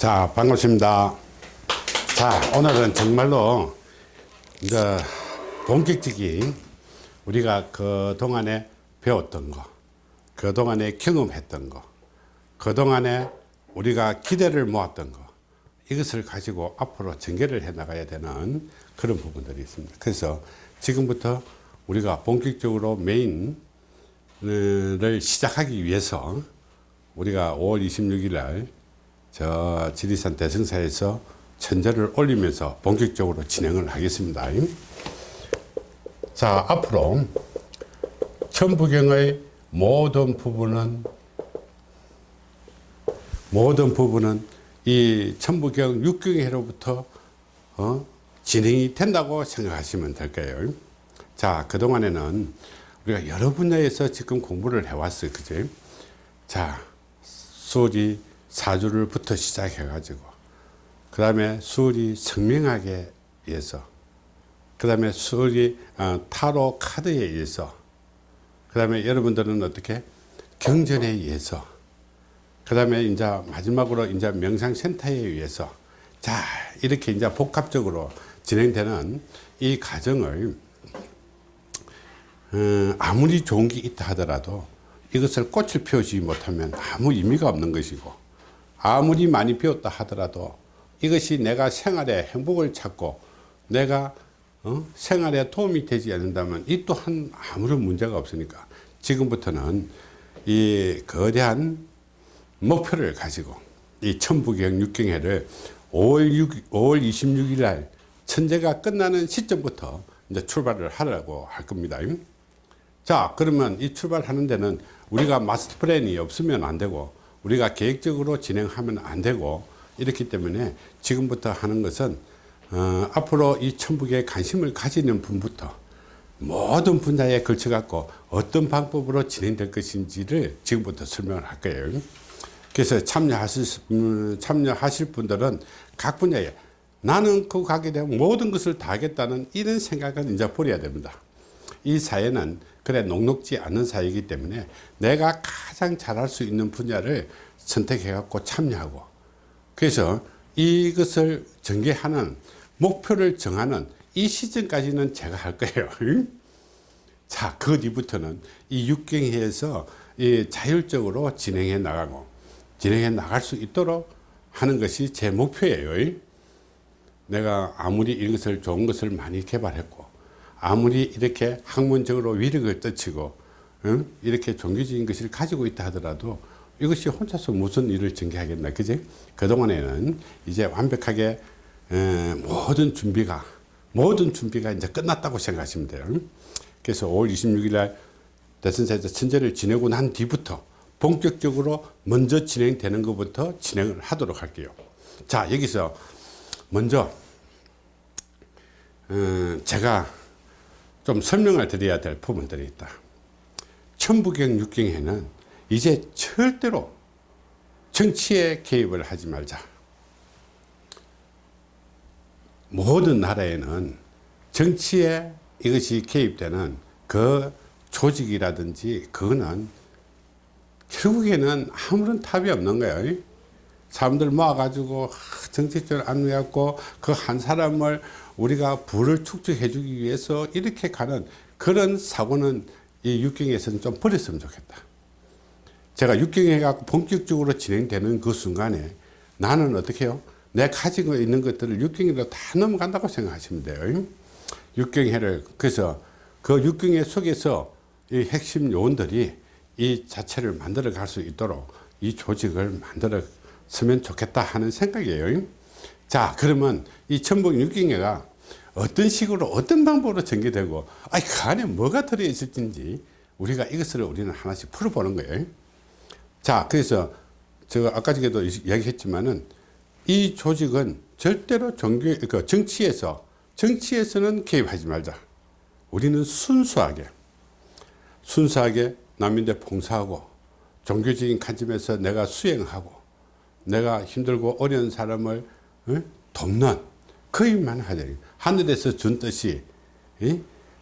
자 반갑습니다. 자 오늘은 정말로 이제 본격적인 우리가 그동안에 배웠던 거 그동안에 경험했던 거 그동안에 우리가 기대를 모았던 거 이것을 가지고 앞으로 전개를 해 나가야 되는 그런 부분들이 있습니다. 그래서 지금부터 우리가 본격적으로 메인을 시작하기 위해서 우리가 5월 26일 날 저 지리산 대승사에서 천재를 올리면서 본격적으로 진행을 하겠습니다. 자 앞으로 천부경의 모든 부분은 모든 부분은 이 천부경 육경회로부터 어, 진행이 된다고 생각하시면 될 거예요? 자 그동안에는 우리가 여러 분야에서 지금 공부를 해왔어요. 그죠 자 수리 사주를부터 시작해 가지고 그 다음에 수리 성명학에 의해서 그 다음에 수리 어, 타로 카드에 의해서 그 다음에 여러분들은 어떻게 경전에 의해서 그 다음에 이제 마지막으로 이제 명상센터에 의해서 자 이렇게 이제 복합적으로 진행되는 이 과정을 어, 아무리 좋은 게 있다 하더라도 이것을 꽃을 피우지 못하면 아무 의미가 없는 것이고 아무리 많이 배웠다 하더라도 이것이 내가 생활에 행복을 찾고 내가 어? 생활에 도움이 되지 않는다면 이 또한 아무런 문제가 없으니까 지금부터는 이 거대한 목표를 가지고 이 천부경 육경회를 5월, 6, 5월 26일 날 천재가 끝나는 시점부터 이제 출발을 하려고 할 겁니다. 자 그러면 이 출발하는 데는 우리가 마스터 플랜이 없으면 안 되고 우리가 계획적으로 진행하면 안 되고 이렇기 때문에 지금부터 하는 것은 어, 앞으로 이 천북에 관심을 가지는 분부터 모든 분야에 걸쳐 갖고 어떤 방법으로 진행될 것인지를 지금부터 설명을 할 거예요. 그래서 참여하실, 음, 참여하실 분들은 각 분야에 나는 그 가게 되면 모든 것을 다 하겠다는 이런 생각은 이제 버려야 됩니다. 이 사회는 그래 녹록지 않은 사회이기 때문에 내가 가장 잘할 수 있는 분야를 선택해 갖고 참여하고 그래서 이것을 전개하는 목표를 정하는 이 시점까지는 제가 할 거예요. 자, 그 뒤부터는 이 육경회에서 이 자율적으로 진행해 나가고 진행해 나갈 수 있도록 하는 것이 제 목표예요. 내가 아무리 이것을 좋은 것을 많이 개발했고 아무리 이렇게 학문적으로 위력을 떨치고 응? 이렇게 종교적인 것을 가지고 있다 하더라도 이것이 혼자서 무슨 일을 전개하겠나 그지? 그동안에는 이제 완벽하게 에, 모든 준비가 모든 준비가 이제 끝났다고 생각하시면 돼요. 그래서 5월 26일 날 대선사에서 천재를 지내고 난 뒤부터 본격적으로 먼저 진행되는 것부터 진행을 하도록 할게요. 자 여기서 먼저 어, 제가 좀 설명을 드려야 될 부분들이 있다. 천부경 육경에는 이제 절대로 정치에 개입을 하지 말자. 모든 나라에는 정치에 이것이 개입되는 그 조직이라든지 그거는 결국에는 아무런 답이 없는 거예요. 사람들 모아가지고 정치적으로 안내갖고 그 한 사람을 우리가 부를 축적해 주기 위해서 이렇게 가는 그런 사고는 이 육경에서는 좀 버렸으면 좋겠다. 제가 육경에 갖고 본격적으로 진행되는 그 순간에 나는 어떻게 해요? 내 가지고 있는 것들을 육경으로 다 넘어간다고 생각하시면 돼요. 육경회를 그래서 그 육경회 속에서 이 핵심 요원들이 이 자체를 만들어 갈 수 있도록 이 조직을 만들어 서면 좋겠다 하는 생각이에요. 자 그러면 이 천북 육경회가 어떤 식으로 어떤 방법으로 전개되고 아니 그 안에 뭐가 들어있을지 우리가 이것을 우리는 하나씩 풀어보는 거예요 자 그래서 제가 아까 전에도 이야기했지만은 이 조직은 절대로 종교 그 정치에서 정치에서는 개입하지 말자 우리는 순수하게 순수하게 남인데 봉사하고 종교적인 관점에서 내가 수행하고 내가 힘들고 어려운 사람을 어? 돕는 그 일만 하자 하늘에서 준 뜻이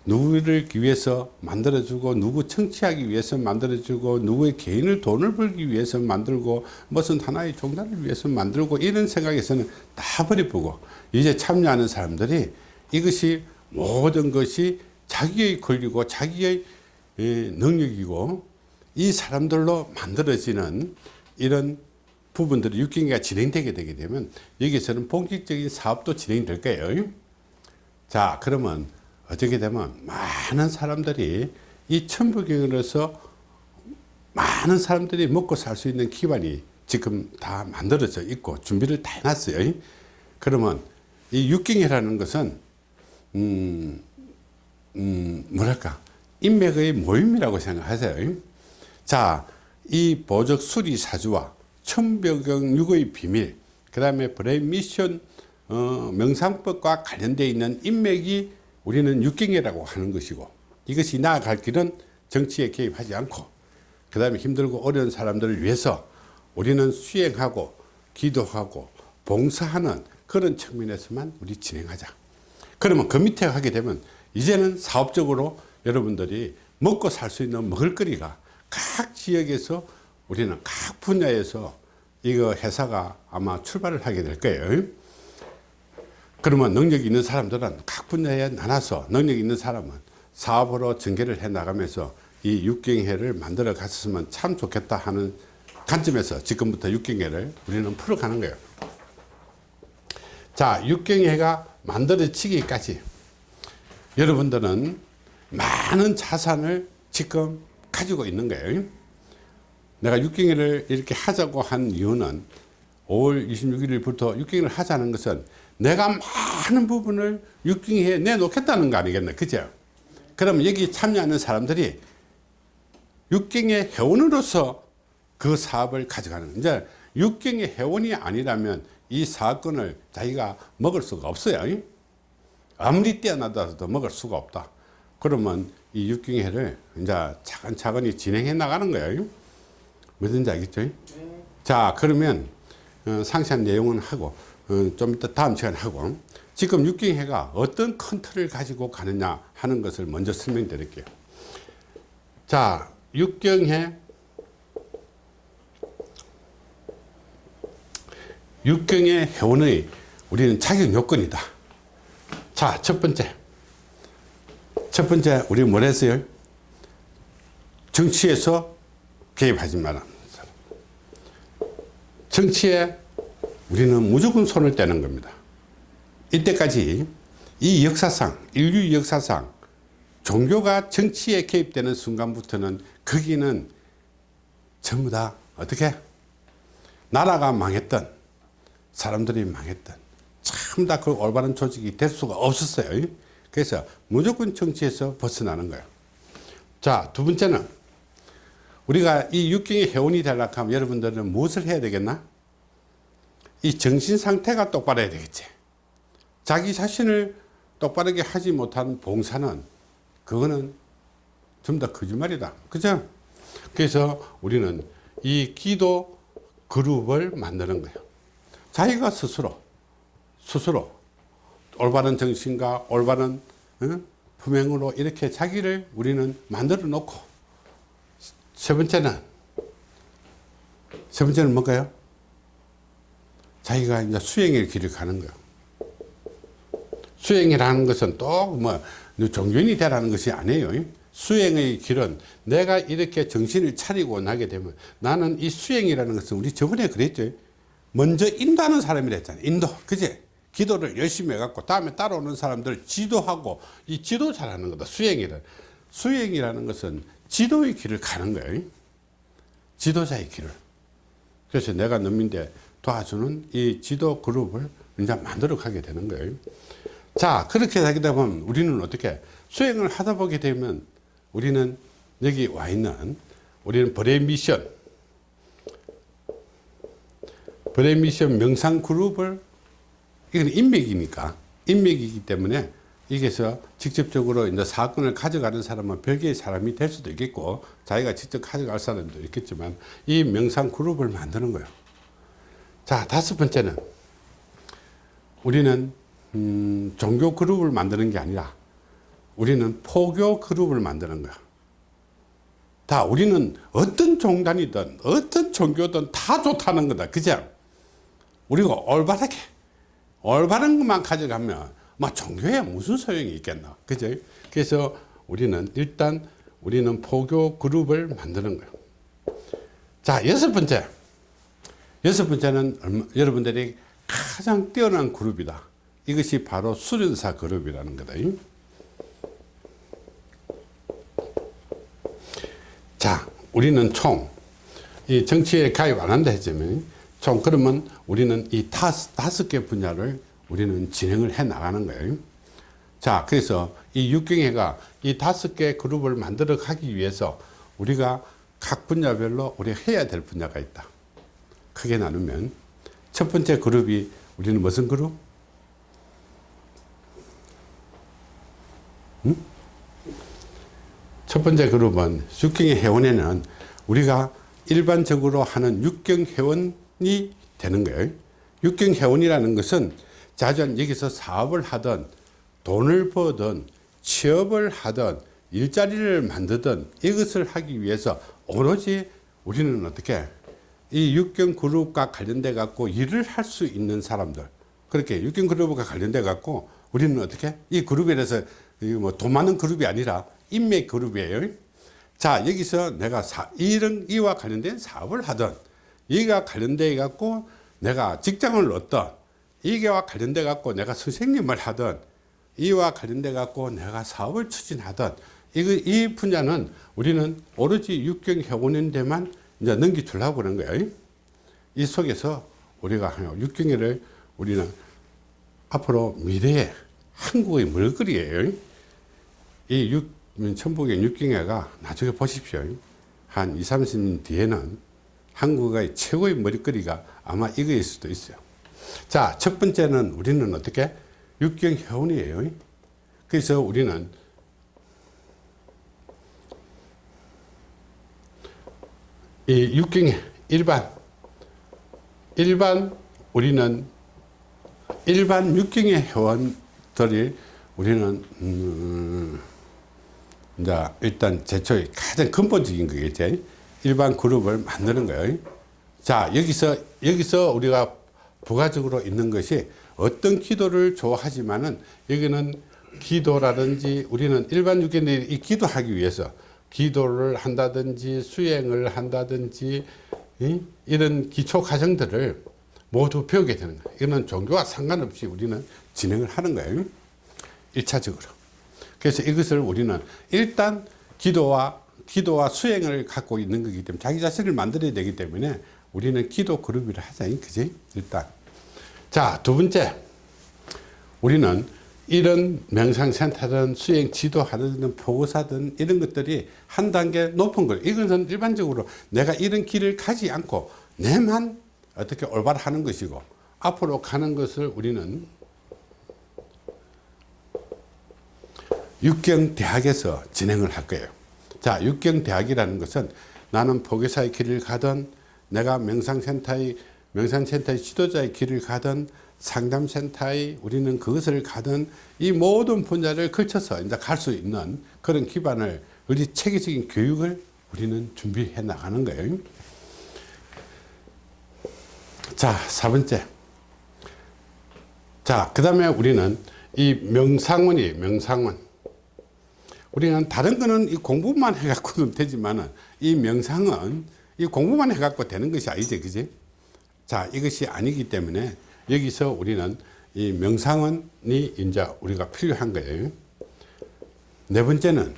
누구를 위해서 만들어주고 누구 청취하기 위해서 만들어주고 누구의 개인을 돈을 벌기 위해서 만들고 무슨 하나의 종단을 위해서 만들고 이런 생각에서는 다 버려보고 이제 참여하는 사람들이 이것이 모든 것이 자기의 권리고 자기의 예, 능력이고 이 사람들로 만들어지는 이런 부분들이 육경기가 진행되게 되게 되면 여기서는 본격적인 사업도 진행될 거예요. 자 그러면 어떻게 되면 많은 사람들이 이 천부경으로서 많은 사람들이 먹고 살 수 있는 기반이 지금 다 만들어져 있고 준비를 다 해놨어요. 그러면 이 육경이라는 것은 음, 음, 뭐랄까 인맥의 모임이라고 생각하세요. 자, 이 보적 수리 사주와 천벽경육의 비밀, 그 다음에 브레인 미션 어, 명상법과 관련되어 있는 인맥이 우리는 육경이라고 하는 것이고 이것이 나아갈 길은 정치에 개입하지 않고 그 다음에 힘들고 어려운 사람들을 위해서 우리는 수행하고 기도하고 봉사하는 그런 측면에서만 우리 진행하자. 그러면 그 밑에 하게 되면 이제는 사업적으로 여러분들이 먹고 살 수 있는 먹을거리가 각 지역에서 우리는 각 분야에서 이거 회사가 아마 출발을 하게 될 거예요. 그러면 능력이 있는 사람들은 각 분야에 나눠서 능력이 있는 사람은 사업으로 전개를 해 나가면서 이 육경회를 만들어 갔으면 참 좋겠다 하는 관점에서 지금부터 육경회를 우리는 풀어가는 거예요. 자 육경회가 만들어지기까지 여러분들은 많은 자산을 지금 가지고 있는 거예요 내가 육경회를 이렇게 하자고 한 이유는 5월 26일부터 육경회를 하자는 것은 내가 많은 부분을 육경회에 내놓겠다는 거 아니겠나 그죠? 그럼 여기 참여하는 사람들이 육경회 회원으로서 그 사업을 가져가는 이제 육경회 회원이 아니라면 이 사건을 자기가 먹을 수가 없어요. 아무리 뛰어나다도 먹을 수가 없다. 그러면 이 육경회를 이제 차근차근히 진행해 나가는 거예요 뭐든지 알겠죠? 네. 자 그러면 어, 상세한 내용은 하고 어, 좀 이따 다음 시간에 하고 지금 육경회가 어떤 큰 틀을 가지고 가느냐 하는 것을 먼저 설명드릴게요. 자 육경회. 육경회 회원의 우리는 자격 요건이다. 자 첫 번째. 첫 번째 우리 뭘 했어요? 정치에서 개입하지 마라 정치에 우리는 무조건 손을 떼는 겁니다. 이때까지 이 역사상 인류 역사상 종교가 정치에 개입되는 순간부터는 거기는 전부 다 어떻게? 나라가 망했던 사람들이 망했던 참 다 그 올바른 조직이 될 수가 없었어요. 그래서 무조건 정치에서 벗어나는 거예요. 자 두 번째는 우리가 이 육경의 회원이 되려고 하면 여러분들은 무엇을 해야 되겠나? 이 정신 상태가 똑바라야 되겠지. 자기 자신을 똑바르게 하지 못한 봉사는 그거는 전부 다 거짓말이다. 그죠? 그래서 우리는 이 기도 그룹을 만드는 거예요. 자기가 스스로 스스로 올바른 정신과 올바른 어? 품행으로 이렇게 자기를 우리는 만들어 놓고 세 번째는 세 번째는 뭘까요? 자기가 이제 수행의 길을 가는 거예요. 수행이라는 것은 또뭐 종교인이 되라는 것이 아니에요. 수행의 길은 내가 이렇게 정신을 차리고 나게 되면 나는 이 수행이라는 것은 우리 저번에 그랬죠. 먼저 인도하는 사람이라 했잖아요. 인도. 그제? 기도를 열심히 해갖고 다음에 따라오는 사람들 지도하고 이 지도 잘하는 거다. 수행이라. 수행이라는 것은 지도의 길을 가는 거예요. 지도자의 길을. 그래서 내가 넘인데 도와주는 이 지도 그룹을 이제 만들어 가게 되는 거예요. 자, 그렇게 하게 되면 우리는 어떻게 수행을 하다 보게 되면 우리는 여기 와 있는 우리는 브레인 미션 브레인 미션 명상 그룹을 이건 인맥이니까 인맥이기 때문에 여기서 직접적으로 이제 사건을 가져가는 사람은 별개의 사람이 될 수도 있겠고 자기가 직접 가져갈 사람도 있겠지만 이 명상 그룹을 만드는 거예요. 자 다섯 번째는 우리는 음, 종교 그룹을 만드는 게 아니라 우리는 포교 그룹을 만드는 거야. 다 우리는 어떤 종단이든 어떤 종교든 다 좋다는 거다. 그죠? 우리가 올바르게 올바른 것만 가져가면 막 종교에 무슨 소용이 있겠나. 그죠? 그래서 우리는 일단 우리는 포교 그룹을 만드는 거예요. 자, 여섯 번째. 여섯 번째는 얼마- 여러분들이 가장 뛰어난 그룹이다. 이것이 바로 수련사 그룹이라는 거다. 자, 우리는 총, 이 정치에 가입 안 한다 했지만, 총, 그러면 우리는 이 다섯, 다섯 개 분야를 우리는 진행을 해 나가는 거예요. 자, 그래서 이 육경회가 이 다섯 개 그룹을 만들어 가기 위해서 우리가 각 분야별로 우리가 해야 될 분야가 있다. 크게 나누면, 첫 번째 그룹이 우리는 무슨 그룹? 첫 번째 그룹은 육경의 회원에는 우리가 일반적으로 하는 육경 회원이 되는 거예요. 육경 회원이라는 것은 자전 여기서 사업을 하든 돈을 버든 취업을 하든 일자리를 만드든 이것을 하기 위해서 오로지 우리는 어떻게 이 육경 그룹과 관련돼 갖고 일을 할 수 있는 사람들 그렇게 육경 그룹과 관련돼 갖고 우리는 어떻게 이 그룹에 대해서 뭐돈 많은 그룹이 아니라 인맥 그룹이에요. 자 여기서 내가 사, 이런 이와 관련된 사업을 하든 이가 관련돼 갖고 내가 직장을 얻든 이게와 관련돼 갖고 내가 선생님을 하든 이와 관련돼 갖고 내가 사업을 추진하든 이거 이 분야는 우리는 오로지 육경 회원인데만 이제 넘기주려고 그런 거예요. 이 속에서 우리가 육경회를 우리는 앞으로 미래의 한국의 먹거리예요. 이 육, 천북의 육경회가 나중에 보십시오. 한 2, 30년 뒤에는 한국의 최고의 먹거리가 아마 이거일 수도 있어요. 자, 첫 번째는 우리는 어떻게? 육경 회원이에요. 그래서 우리는 이 육경 일반 일반 우리는 일반 육경의 회원들이 우리는 음, 이제 일단 제초의 가장 근본적인 거겠지. 일반 그룹을 만드는 거예요. 자, 여기서 여기서 우리가 부가적으로 있는 것이 어떤 기도를 좋아하지만은 여기는 기도라든지 우리는 일반 육견들이 이 기도하기 위해서 기도를 한다든지 수행을 한다든지 이? 이런 기초 과정들을 모두 배우게 되는 거예요. 이거는 종교와 상관없이 우리는 진행을 하는 거예요. 일차적으로 그래서 이것을 우리는 일단 기도와 기도와 수행을 갖고 있는 거기 때문에 자기 자신을 만들어야 되기 때문에 우리는 기도 그룹이라 하자. 그지? 일단. 자, 두 번째. 우리는 이런 명상센터든 수행 지도하든 보고사든 이런 것들이 한 단계 높은 걸 이것은 일반적으로 내가 이런 길을 가지 않고 내만 어떻게 올바로 하는 것이고 앞으로 가는 것을 우리는 육경대학에서 진행을 할 거예요. 자, 육경대학이라는 것은 나는 포교사의 길을 가든 내가 명상센터의 명상센터의 지도자의 길을 가든 상담센터의 우리는 그것을 가든 이 모든 분야를 걸쳐서 이제 갈 수 있는 그런 기반을 우리 체계적인 교육을 우리는 준비해 나가는 거예요. 자, 사 번째. 자, 그 다음에 우리는 이 명상원이 명상원. 우리는 다른 거는 이 공부만 해갖고는 되지만은 이 명상은 이 공부만 해갖고 되는 것이 아니지, 그지? 자, 이것이 아니기 때문에 여기서 우리는 이 명상원이 이제 우리가 필요한 거예요. 네 번째는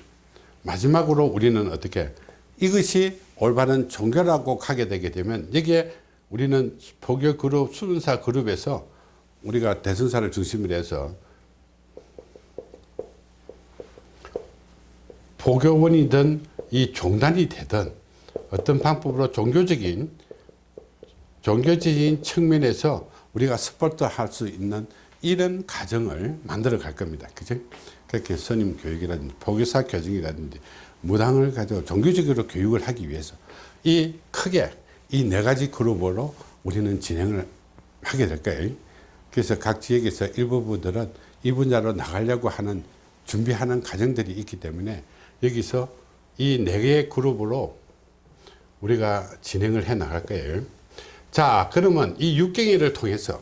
마지막으로 우리는 어떻게 이것이 올바른 종교라고 가게 되게 되면 여기에 우리는 포교 그룹, 수련사 그룹에서 우리가 대선사를 중심으로 해서 포교원이든 이 종단이 되든 어떤 방법으로 종교적인 종교적인 측면에서 우리가 스포트 할 수 있는 이런 과정을 만들어 갈 겁니다. 그죠? 그렇게 선임 교육이라든지 포교사 교정이라든지 무당을 가지고 종교적으로 교육을 하기 위해서 이 크게 이 네 가지 그룹으로 우리는 진행을 하게 될 거예요. 그래서 각 지역에서 일부분들은 이 분야로 나가려고 하는 준비하는 과정들이 있기 때문에 여기서 이 네 개의 그룹으로 우리가 진행을 해 나갈 거예요. 자, 그러면 이 육경이를 통해서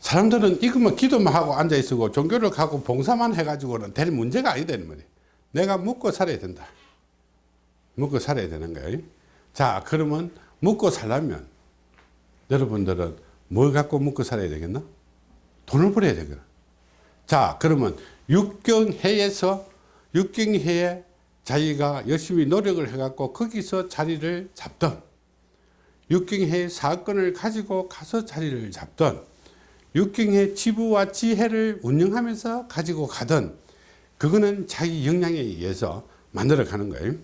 사람들은 이것만 기도만 하고 앉아 있고 종교를 가고 봉사만 해가지고는 될 문제가 아니다. 말이에요. 내가 묵고 살아야 된다. 묵고 살아야 되는 거예요. 자, 그러면 묵고 살려면 여러분들은 뭘 갖고 묵고 살아야 되겠나? 돈을 벌어야 되겠나? 자, 그러면 육경회에서 육경회에 자기가 열심히 노력을 해갖고 거기서 자리를 잡던 육경회 사건을 가지고 가서 자리를 잡던 육경회 지부와 지혜를 운영하면서 가지고 가던 그거는 자기 역량에 의해서 만들어 가는 거예요.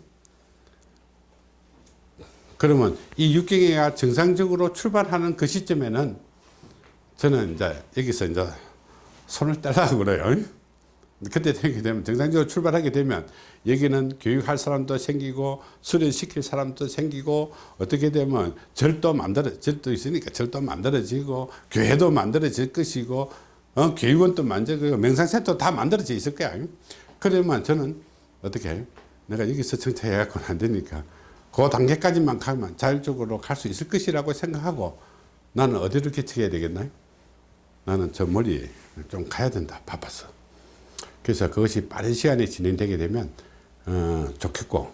그러면 이 육경회가 정상적으로 출발하는 그 시점에는 저는 이제 여기서 이제 손을 떼려고 그래요. 그때 되게 되면 정상적으로 출발하게 되면 여기는 교육할 사람도 생기고 수련시킬 사람도 생기고 어떻게 되면 절도 만들어 절도 있으니까 절도 만들어지고 교회도 만들어질 것이고 어, 교육원도 만들고 명상센터 다 만들어져 있을 거야 그러면 저는 어떻게 해요? 내가 여기서 정착해 갖고는 안 되니까 그 단계까지만 가면 자율적으로 갈 수 있을 것이라고 생각하고 나는 어디로 개척해야 되겠나요? 나는 저 멀리 좀 가야 된다 바빠서 그래서 그것이 빠른 시간에 진행되게 되면 어, 좋겠고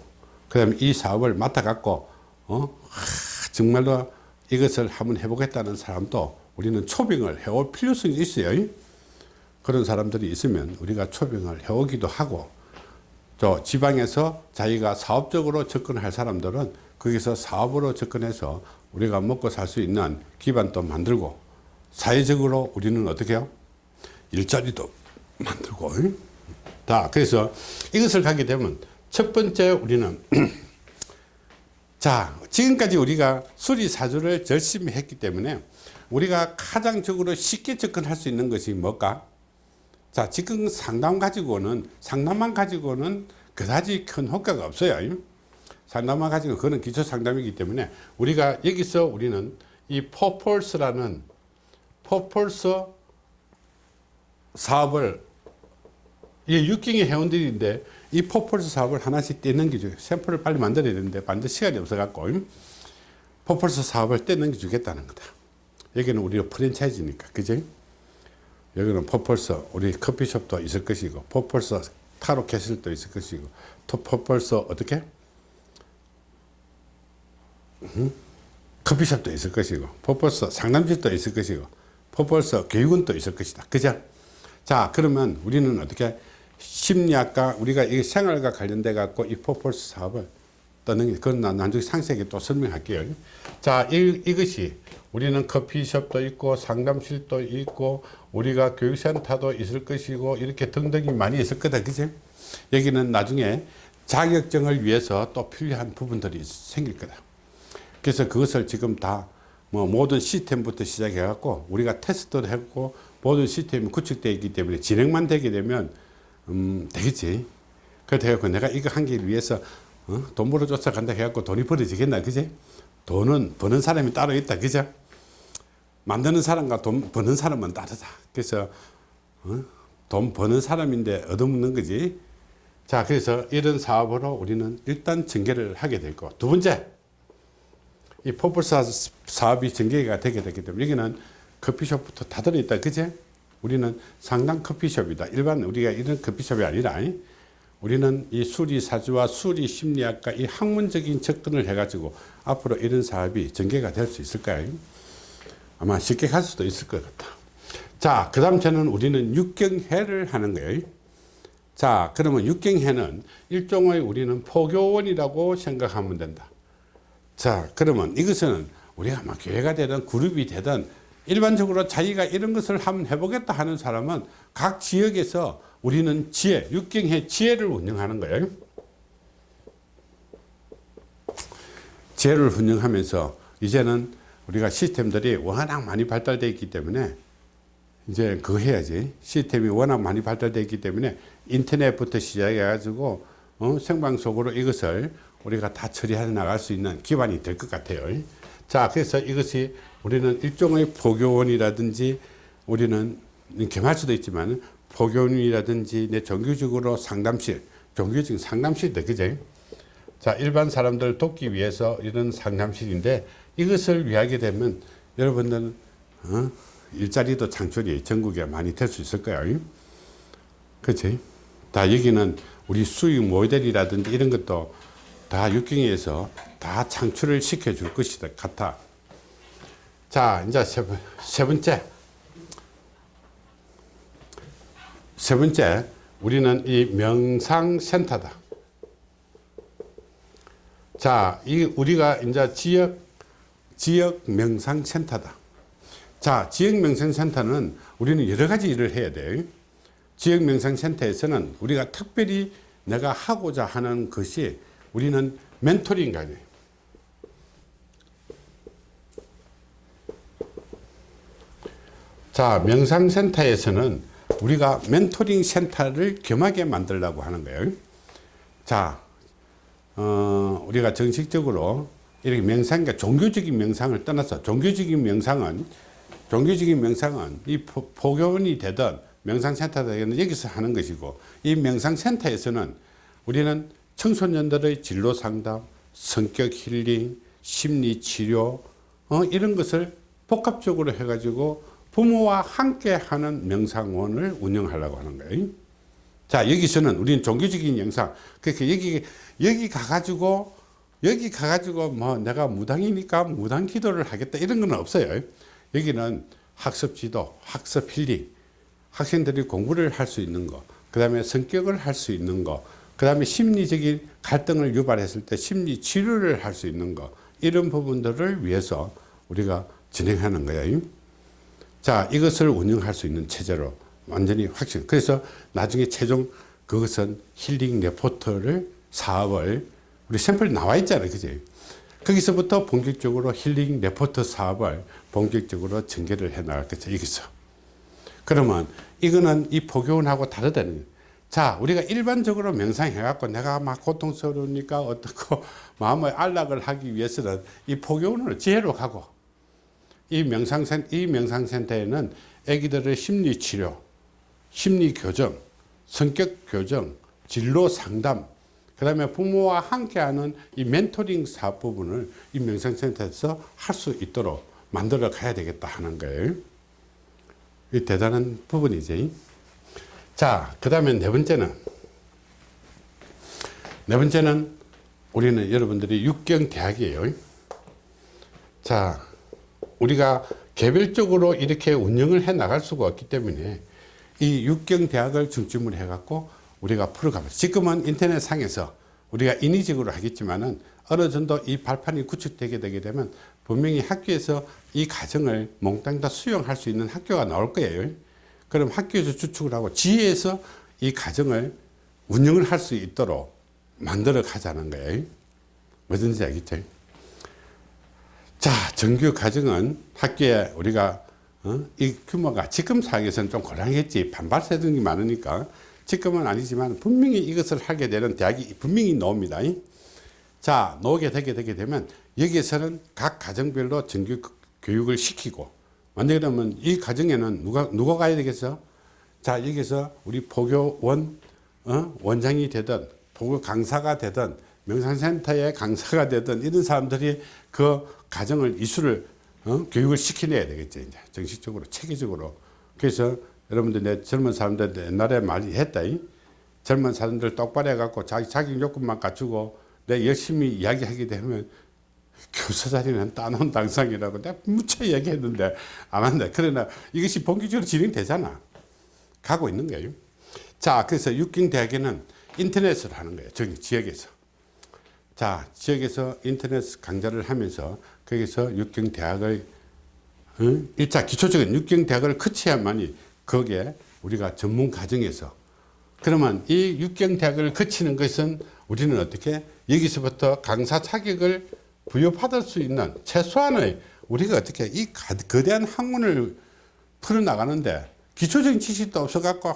그 다음에 이 사업을 맡아 갖고 어? 하, 정말로 이것을 한번 해보겠다는 사람도 우리는 초빙을 해올 필요성이 있어요 그런 사람들이 있으면 우리가 초빙을 해오기도 하고 또 지방에서 자기가 사업적으로 접근할 사람들은 거기서 사업으로 접근해서 우리가 먹고 살 수 있는 기반도 만들고 사회적으로 우리는 어떻게 해요? 일자리도 만들고. 자 그래서 이것을 가게 되면 첫 번째 우리는 자 지금까지 우리가 수리사주를 열심히 했기 때문에 우리가 가장적으로 쉽게 접근할 수 있는 것이 뭘까? 자 지금 상담 가지고는 상담만 가지고는 그다지 큰 효과가 없어요. 상담만 가지고 그거는 기초 상담이기 때문에 우리가 여기서 우리는 이 포폴스라는 포폴스 사업을 이게 육경의 회원들인데 이 포폴스 사업을 하나씩 떼넘기죠 샘플을 빨리 만들어야 되는데 만들 시간이 없어 갖고 포폴스 사업을 떼넘겨 주겠다는 거다. 여기는 우리가 프랜차이즈니까 그죠 여기는 포폴스 우리 커피숍도 있을 것이고 포폴스 타로 캐슬도 있을 것이고 또 포폴스 어떻게? 음? 커피숍도 있을 것이고 포폴스 상담집도 있을 것이고 포폴스 교육원도 있을 것이다. 그죠? 자 그러면 우리는 어떻게 심리학과 우리가 이 생활과 관련돼 갖고 이 포폴스 사업을 떠는 그건 나중에 상세하게 또 설명할게요. 자 이, 이것이 우리는 커피숍도 있고 상담실도 있고 우리가 교육센터도 있을 것이고 이렇게 등등이 많이 있을 거다. 그지 여기는 나중에 자격증을 위해서 또 필요한 부분들이 생길 거다. 그래서 그것을 지금 다 뭐 모든 시스템부터 시작해 갖고 우리가 테스트를 했고 모든 시스템이 구축되어 있기 때문에 진행만 되게 되면 음, 되겠지. 그래서 내가 이거 한 길 위해서 어? 돈 벌어 쫓아간다 해갖고 돈이 벌어지겠나, 그지? 돈은 버는 사람이 따로 있다, 그죠? 만드는 사람과 돈 버는 사람은 다르다. 그래서 어? 돈 버는 사람인데 얻어먹는 거지. 자, 그래서 이런 사업으로 우리는 일단 전개를 하게 될 거. 두 번째, 이 포플사 사업이 전개가 되게 되기 때문에 여기는 커피숍부터 다 들어있다, 그제? 우리는 상당 커피숍이다. 일반 우리가 이런 커피숍이 아니라 우리는 이 수리사주와 수리심리학과 이 학문적인 접근을 해가지고 앞으로 이런 사업이 전개가 될 수 있을까요? 아마 쉽게 갈 수도 있을 것 같다. 자, 그 다음 저는 우리는 육경회를 하는 거예요. 자, 그러면 육경회는 일종의 우리는 포교원이라고 생각하면 된다. 자, 그러면 이것은 우리가 막 교회가 되든 그룹이 되든 일반적으로 자기가 이런 것을 한번 해보겠다 하는 사람은 각 지역에서 우리는 지혜, 육경의 지혜를 운영하는 거예요. 지혜를 운영하면서 이제는 우리가 시스템들이 워낙 많이 발달되어 있기 때문에 이제 그거 해야지. 시스템이 워낙 많이 발달되어 있기 때문에 인터넷부터 시작해 가지고 어, 생방송으로 이것을 우리가 다 처리해 나갈 수 있는 기반이 될 것 같아요. 자, 그래서 이것이 우리는 일종의 포교원이라든지 우리는 개말 수도 있지만 포교원이라든지 내 종교적으로 상담실, 종교적인 상담실도 그죠? 자, 일반 사람들 돕기 위해서 이런 상담실인데 이것을 위하게 되면 여러분들 어? 일자리도 창출이 전국에 많이 될 수 있을 거예요. 그렇지? 다 여기는 우리 수익 모델이라든지 이런 것도 다 육경에서 다 창출을 시켜줄 것이다 같아. 자, 이제 세, 번- 세 번째. 세 번째, 우리는 이 명상센터다. 자, 이 우리가 이제 지역, 지역 명상센터다. 자, 지역 명상센터는 우리는 여러 가지 일을 해야 돼요. 지역 명상센터에서는 우리가 특별히 내가 하고자 하는 것이 우리는 멘토링 강의. 자, 명상센터에서는 우리가 멘토링 센터를 겸하게 만들려고 하는 거예요. 자, 어, 우리가 정식적으로 이렇게 명상, 그러니까 종교적인 명상을 떠나서 종교적인 명상은 종교적인 명상은 이 포- 포교원이 되든 명상센터가 되든 여기서 하는 것이고 이 명상센터에서는 우리는 청소년들의 진로 상담, 성격 힐링, 심리 치료 어, 이런 것을 복합적으로 해가지고 부모와 함께 하는 명상원을 운영하려고 하는 거예요. 자 여기서는 우리는 종교적인 영상 그러니까 여기 여기 가가지고 여기 가가지고 뭐 내가 무당이니까 무당 기도를 하겠다 이런 건 없어요 여기는 학습 지도 학습 힐링 학생들이 공부를 할 수 있는 거 그 다음에 성격을 할 수 있는 거 그 다음에 심리적인 갈등을 유발했을 때 심리 치료를 할 수 있는 거 이런 부분들을 위해서 우리가 진행하는 거예요 자 이것을 운영할 수 있는 체제로 완전히 확신 그래서 나중에 최종 그것은 힐링 레포터를 사업을 우리 샘플 나와 있잖아요 그지 거기서부터 본격적으로 힐링 레포터 사업을 본격적으로 전개를 해 나갈 거죠 여기서 그러면 이거는 이 포교원하고 다르다는. 자 우리가 일반적으로 명상해 갖고 내가 막 고통스러우니까 어떻고 마음의 안락을 하기 위해서는 이 포교원을 지혜로 가고 이 명상센 이 명상센터에는 아기들의 심리 치료, 심리 교정, 성격 교정, 진로 상담, 그 다음에 부모와 함께하는 이 멘토링 사업 부분을 이 명상센터에서 할 수 있도록 만들어 가야 되겠다 하는 거예요. 이 대단한 부분이지. 자, 그 다음에 네 번째는 네 번째는 우리는 여러분들이 육경 대학이에요. 자, 우리가 개별적으로 이렇게 운영을 해 나갈 수가 없기 때문에 이 육경 대학을 중심으로 해 갖고 우리가 풀어가면 지금은 인터넷 상에서 우리가 인위적으로 하겠지만은 어느 정도 이 발판이 구축되게 되게 되면 분명히 학교에서 이 과정을 몽땅 다 수용할 수 있는 학교가 나올 거예요. 그럼 학교에서 주축을 하고 지혜에서 이 과정을 운영을 할 수 있도록 만들어 가자는 거예요. 뭐든지 알겠죠? 자, 정규 과정은 학교에 우리가 어? 이 규모가 지금 상황에서는 좀 곤란하겠지. 반발 세력이 많으니까. 지금은 아니지만 분명히 이것을 하게 되는 대학이 분명히 나옵니다. 자, 나오게 되게 되게 되면 여기에서는 각 가정별로 정규 교육을 시키고 만약에 그러면 이 가정에는 누가 누가 가야 되겠어? 자, 여기서 우리 포교원 어? 원장이 되든 포교 강사가 되든 명상센터의 강사가 되든 이런 사람들이 그 가정을 이수를 어? 교육을 시켜내야 되겠죠 이제. 정식적으로 체계적으로. 그래서 여러분들 내 젊은 사람들 옛날에 많이 했다 이? 젊은 사람들 똑바로 해갖고 자기 자기 요건만 갖추고 내 열심히 이야기하게 되면 교사 자리는 따놓은 당상이라고 내가 무척 얘기했는데 안 한다. 그러나 이것이 본격적으로 진행되잖아. 가고 있는 거예요. 자 그래서 육경대학에는 인터넷을 하는 거예요 저기 지역에서. 자 지역에서 인터넷 강좌를 하면서 거기서 육경대학을 어? 1차 기초적인 육경대학을 거쳐야만이 거기에 우리가 전문 과정에서 그러면 이 육경대학을 거치는 것은 우리는 어떻게 여기서부터 강사 자격을 부여받을 수 있는 최소한의 우리가 어떻게 이 가- 거대한 학문을 풀어나가는데 기초적인 지식도 없어갖고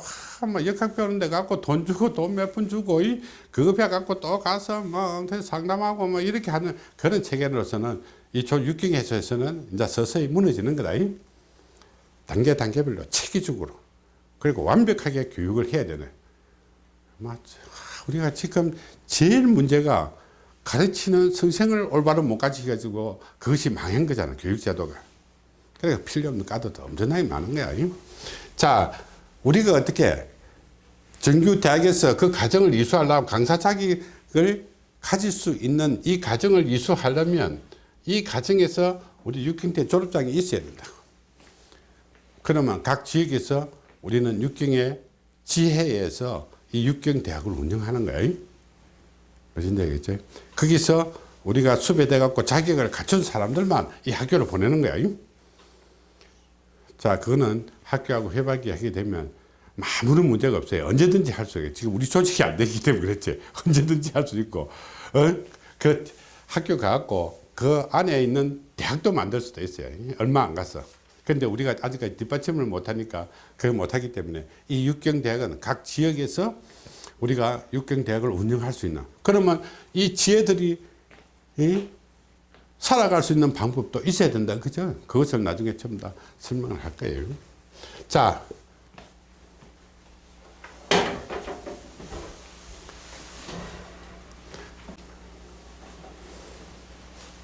뭐 역학 배우는데 갖고 돈 주고 돈 몇 푼 주고 이 그거 배갖고 또 가서 뭐 상담하고 뭐 이렇게 하는 그런 체계로서는 이조 6경에서는 이제 서서히 무너지는 거다. 이. 단계 단계별로 체계적으로 그리고 완벽하게 교육을 해야 되네. 맞 우리가 지금 제일 문제가 가르치는 선생을 올바로 못 가르쳐 가지고 그것이 망한 거잖아 교육제도가 그러니까 필요 없는 까도도 엄청나게 많은 거야 자 우리가 어떻게 정규 대학에서 그 과정을 이수하려면 강사 자격을 가질 수 있는 이 과정을 이수하려면 이 과정에서 우리 육경대 졸업장이 있어야 된다 그러면 각 지역에서 우리는 육경의 지혜에서 이 육경대학을 운영하는 거예요. 무슨 얘기겠죠? 거기서 우리가 수배돼 갖고 자격을 갖춘 사람들만 이 학교를 보내는 거예요. 자 그거는 학교하고 협약이 하게 되면 아무런 문제가 없어요. 언제든지 할 수 있어요. 지금 우리 조직이 안 되기 때문에 그랬지. 언제든지 할 수 있고. 어? 그 학교 가갖고 그 안에 있는 대학도 만들 수도 있어요. 얼마 안 갔어 근데 우리가 아직까지 뒷받침을 못하니까 그걸 못하기 때문에 이 육경대학은 각 지역에서 우리가 육경대학을 운영할 수 있는 그러면 이 지혜들이 이 살아갈 수 있는 방법도 있어야 된다. 그죠? 그것을 나중에 전부 다 설명을 할 거예요. 자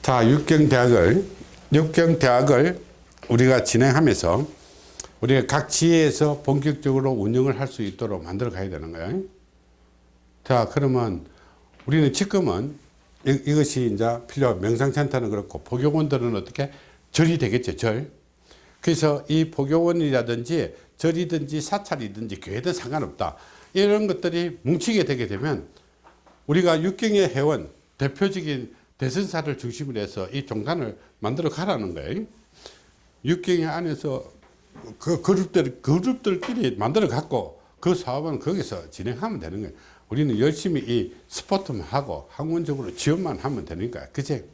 자, 육경대학을, 육경대학을 우리가 진행하면서 우리가 각 지혜에서 본격적으로 운영을 할 수 있도록 만들어 가야 되는 거예요. 자, 그러면 우리는 지금은 이, 이것이 이제 필요, 명상센터는 그렇고 포교원들은 어떻게 절이 되겠죠, 절. 그래서 이 포교원이라든지 절이든지 사찰이든지 교회든 상관없다. 이런 것들이 뭉치게 되게 되면 우리가 육경의 회원, 대표적인 대선사를 중심으로 해서 이 종단을 만들어 가라는 거예요. 육경의 안에서 그 그룹들, 그룹들끼리 만들어 갖고 그 사업은 거기서 진행하면 되는 거예요. 우리는 열심히 이 스포트만 하고 학문적으로 지원만 하면 되니까. 그치?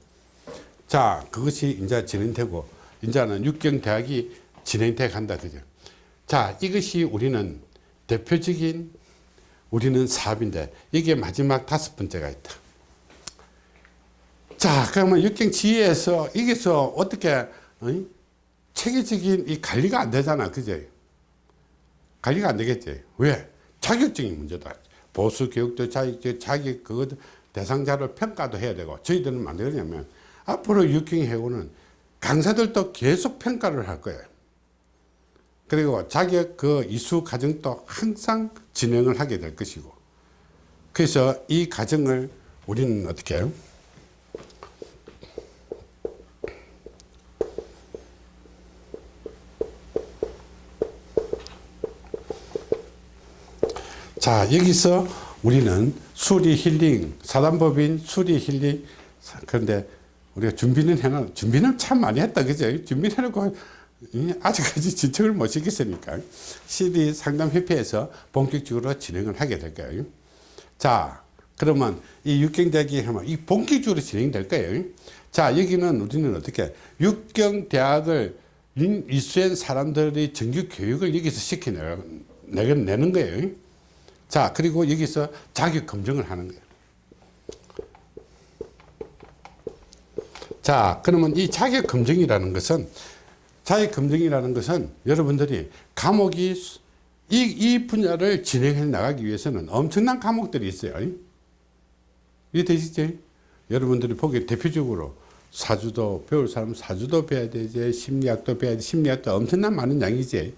자, 그것이 이제 진행되고, 이제는 육경대학이 진행돼 간다. 그죠? 자, 이것이 우리는 대표적인 우리는 사업인데, 이게 마지막 다섯 번째가 있다. 자, 그러면 육경 지혜에서, 여기서 어떻게, 어? 체계적인 이 관리가 안 되잖아. 그제? 관리가 안 되겠지. 왜? 자격증이 문제다. 보수 교육도 자격, 자격, 그것 대상자를 평가도 해야 되고, 저희들은 안 되냐면, 앞으로 육경 해고는 강사들도 계속 평가를 할 거예요. 그리고 자격 그 이수 과정도 항상 진행을 하게 될 것이고. 그래서 이 과정을 우리는 어떻게 해요? 자 여기서 우리는 수리 힐링 사단법인 수리 힐링 그런데 우리가 준비는 해놔 준비는 참 많이 했다 그죠? 준비를 해놓고 아직까지 진척을 못 시켰으니까. CD 상담협회에서 본격적으로 진행을 하게 될 거예요. 자 그러면 이 육경대학이 하면 이 본격적으로 진행될 거예요. 자 여기는 우리는 어떻게 육경대학을 이수한 사람들이 정규 교육을 여기서 시켜내는 거예요 자 그리고 여기서 자격 검증을 하는 거예요. 자 그러면 이 자격 검증이라는 것은 자격 검증이라는 것은 여러분들이 과목이 이, 이 분야를 진행해 나가기 위해서는 엄청난 과목들이 있어요. 이해 되시죠? 여러분들이 보기 대표적으로 사주도 배울 사람 사주도 배워야 되지 심리학도 배워야 돼 심리학도 엄청난 많은 양이지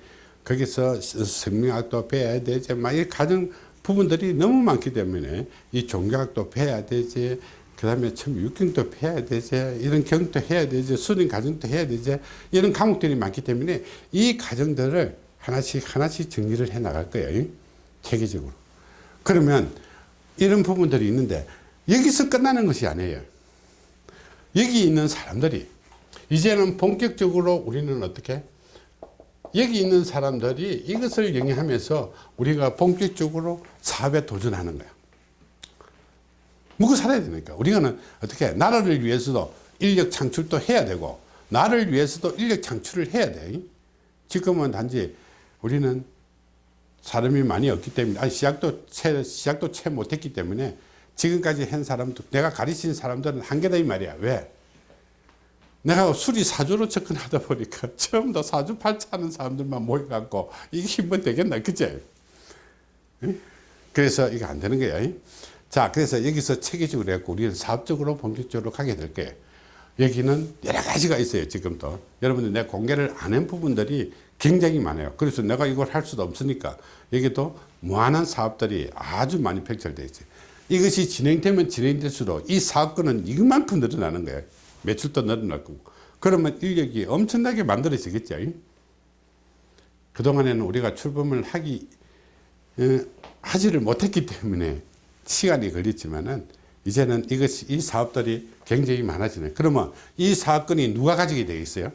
거기서 생명학도 배워야 되지. 막이 가정 부분들이 너무 많기 때문에 이 종교학도 배워야 되지. 그 다음에 참 육경도 배워야 되지. 이런 경도 해야 되지. 수능 과정도 해야 되지. 이런 과목들이 많기 때문에 이 과정들을 하나씩 하나씩 정리를 해 나갈 거예요. 체계적으로. 그러면 이런 부분들이 있는데 여기서 끝나는 것이 아니에요. 여기 있는 사람들이 이제는 본격적으로 우리는 어떻게 여기 있는 사람들이 이것을 영위하면서 우리가 본격적으로 사업에 도전하는 거야. 먹고 살아야 되니까. 우리는 어떻게 나라를 위해서도 인력 창출도 해야 되고 나를 위해서도 인력 창출을 해야 돼. 지금은 단지 우리는 사람이 많이 없기 때문에 아니 시작도 채 시작도 채 못했기 때문에 지금까지 한 사람도 내가 가르친 사람들은 한계다 이 말이야. 왜? 내가 수리 사주로 접근하다 보니까 처음부터 사주 팔자하는 사람들만 모여갖고 이게 한번 되겠나 그제? 그래서 이게 안 되는 거야. 자 그래서 여기서 체계적으로 해갖고 우리는 사업적으로 본격적으로 가게 될 거예요 여기는 여러 가지가 있어요 지금도. 여러분들 내 공개를 안 한 부분들이 굉장히 많아요. 그래서 내가 이걸 할 수도 없으니까 여기도 무한한 사업들이 아주 많이 펼쳐져 있어요. 이것이 진행되면 진행될수록 이 사건은 이만큼 늘어나는 거예요 매출도 늘어날 거고. 그러면 인력이 엄청나게 만들어지겠죠. 그동안에는 우리가 출범을 하기 어, 하지를 못했기 때문에 시간이 걸렸지만은 이제는 이것이 이 사업들이 굉장히 많아지네. 그러면 이 사건이 누가 가지게 되겠어요?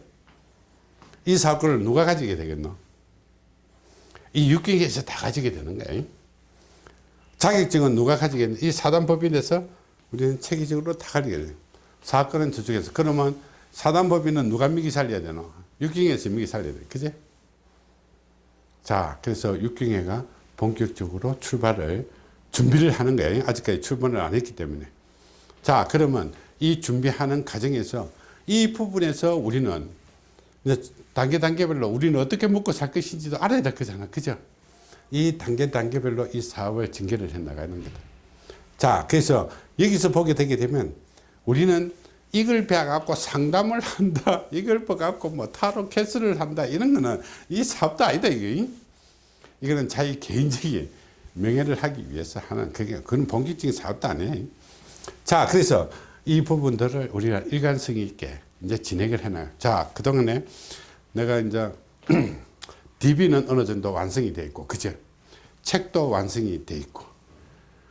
이 사건을 누가 가지게 되겠노? 이 육경에서 다 가지게 되는 거예요 자격증은 누가 가지겠노 이 사단법인에서 우리는 체계적으로 다 가지게 돼요 사건은 저쪽에서. 그러면 사단법인은 누가 미기 살려야 되노? 육경에서 미기 살려야 돼. 그제? 자 그래서 육경회가 본격적으로 출발을 준비를 하는 거예요. 아직까지 출발을 안 했기 때문에. 자 그러면 이 준비하는 과정에서 이 부분에서 우리는 단계 단계별로 우리는 어떻게 먹고 살 것인지도 알아야 될 거잖아. 그죠? 이 단계 단계별로 이 사업을 전개를 해 나가는 거다. 자 그래서 여기서 보게 되게 되면 우리는 이걸 배워갖고 상담을 한다 이걸 배워갖고 뭐 타로 캐스를 한다 이런 거는 이 사업도 아니다 이거 이거는 자기 개인적인 명예를 하기 위해서 하는 그게 그건 본격적인 사업도 아니에요. 자 그래서 이 부분들을 우리가 일관성 있게 이제 진행을 해놔요. 자 그동안에 내가 이제 DB는 어느 정도 완성이 돼 있고 그죠? 책도 완성이 돼 있고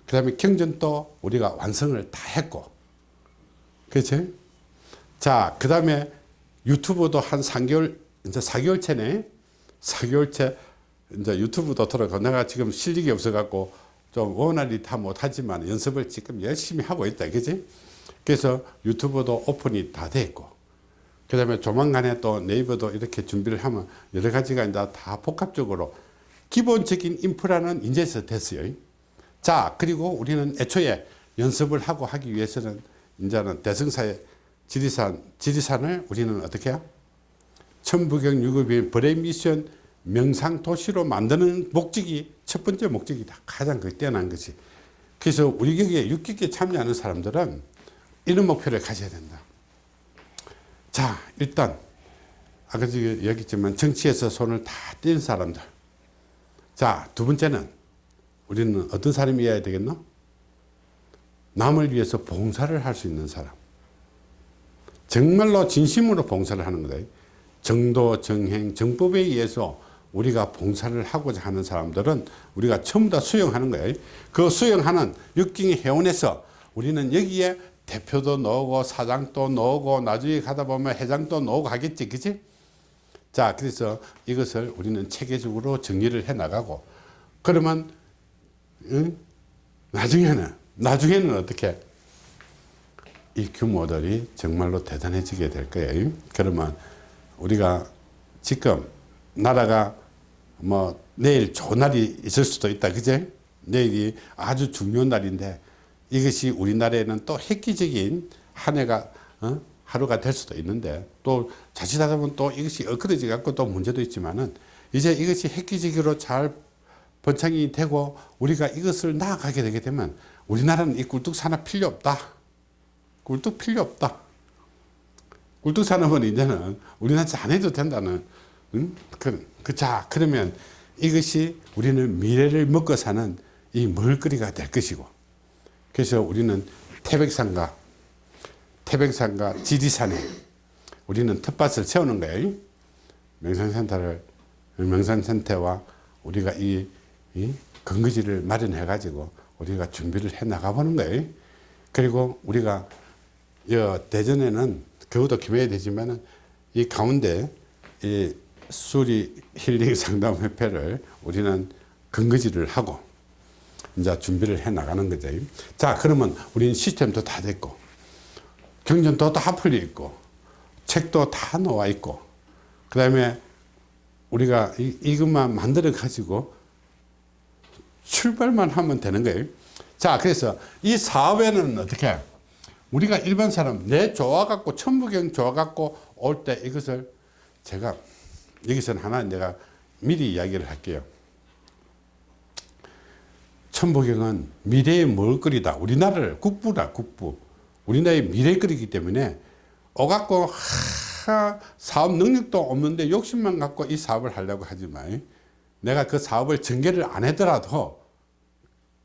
그 다음에 경전도 우리가 완성을 다 했고 그렇죠 자그 다음에 유튜브도 한 3개월 이제 4개월째네. 4개월째 이제 유튜브도 들어가. 내가 지금 실력이 없어 갖고 좀 원활히 다 못하지만 연습을 지금 열심히 하고 있다. 그지 그래서 유튜브도 오픈이 다 됐고. 그 다음에 조만간에 또 네이버도 이렇게 준비를 하면 여러 가지가 이제 다 복합적으로 기본적인 인프라는 이제서 됐어요. 자 그리고 우리는 애초에 연습을 하고 하기 위해서는 이제는 대승사의 지리산 지리산을 우리는 어떻게 해요 천부경 유급인 벌의 미션 명상 도시로 만드는 목적이 첫 번째 목적이다. 가장 그 뛰어난 것이. 그래서 우리 격에 육기에 참여하는 사람들은 이런 목표를 가져야 된다. 자, 일단 아까 여기 있지만 정치에서 손을 다 뗀 사람들. 자, 두 번째는 우리는 어떤 사람이어야 되겠노? 남을 위해서 봉사를 할 수 있는 사람. 정말로 진심으로 봉사를 하는 거다. 정도, 정행, 정법에 의해서 우리가 봉사를 하고자 하는 사람들은 우리가 전부 다 수용하는 거예요. 그 수용하는 육경의 회원에서 우리는 여기에 대표도 넣고 사장도 넣고 나중에 가다 보면 회장도 넣고 하겠지 그치? 자 그래서 이것을 우리는 체계적으로 정리를 해 나가고 그러면 응? 나중에는 나중에는 어떻게? 이 규모들이 정말로 대단해지게 될 거예요. 그러면 우리가 지금 나라가 뭐 내일 좋은 날이 있을 수도 있다 그제? 내일이 아주 중요한 날인데 이것이 우리나라에는 또 획기적인 한 해가 어? 하루가 될 수도 있는데 또 자칫하다 보면 또 이것이 엇그러져 갖고 또 문제도 있지만은 이제 이것이 획기적으로 잘 번창이 되고 우리가 이것을 나아가게 되게 되면 우리나라는 이 굴뚝 산업 필요 없다 굴뚝 필요 없다 굴뚝 산업은 이제는 우리나라 안 해도 된다는 응? 그, 그, 자, 그러면 이것이 우리는 미래를 먹고 사는 이 먹을거리가 될 것이고 그래서 우리는 태백산과 태백산과 지리산에 우리는 텃밭을 세우는 거예요. 명산센터를 명산센터와 우리가 이, 이 근거지를 마련해 가지고 우리가 준비를 해 나가보는 거예요. 그리고 우리가 대전에는 겨우도 김해야 되지만은 이 가운데 이 수리 힐링 상담협회를 우리는 근거지를 하고 이제 준비를 해 나가는 거죠. 자, 그러면 우리는 시스템도 다 됐고, 경전도 다 풀려 있고, 책도 다 나와 있고, 그 다음에 우리가 이, 이것만 만들어 가지고 출발만 하면 되는 거예요. 자, 그래서 이 사업에는 어떻게 우리가 일반 사람 내 좋아갖고 천부경 좋아갖고 올 때 이것을 제가 여기서는 하나 내가 미리 이야기를 할게요. 천부경은 미래의 먹을거리다. 우리나라를 국부다 국부. 우리나라의 미래거리기 때문에 오갖고 하, 사업 능력도 없는데 욕심만 갖고 이 사업을 하려고 하지만 내가 그 사업을 전개를 안 하더라도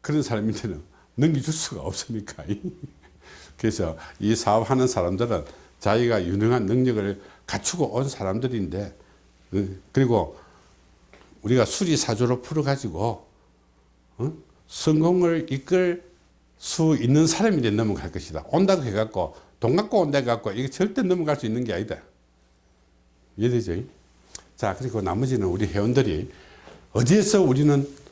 그런 사람한테는 넘겨줄 수가 없으니까 그래서 이 사업하는 사람들은 자기가 유능한 능력을 갖추고 온 사람들인데 어, 그리고 우리가 수리사조로 풀어가지고 어? 성공을 이끌 수 있는 사람이 되 넘어갈 것이다 온다고 해갖고 돈 갖고 온다 해갖고 이게 절대 넘어갈 수 있는 게 아니다 이해되죠? 자 그리고 나머지는 우리 회원들이 어디에서 우리는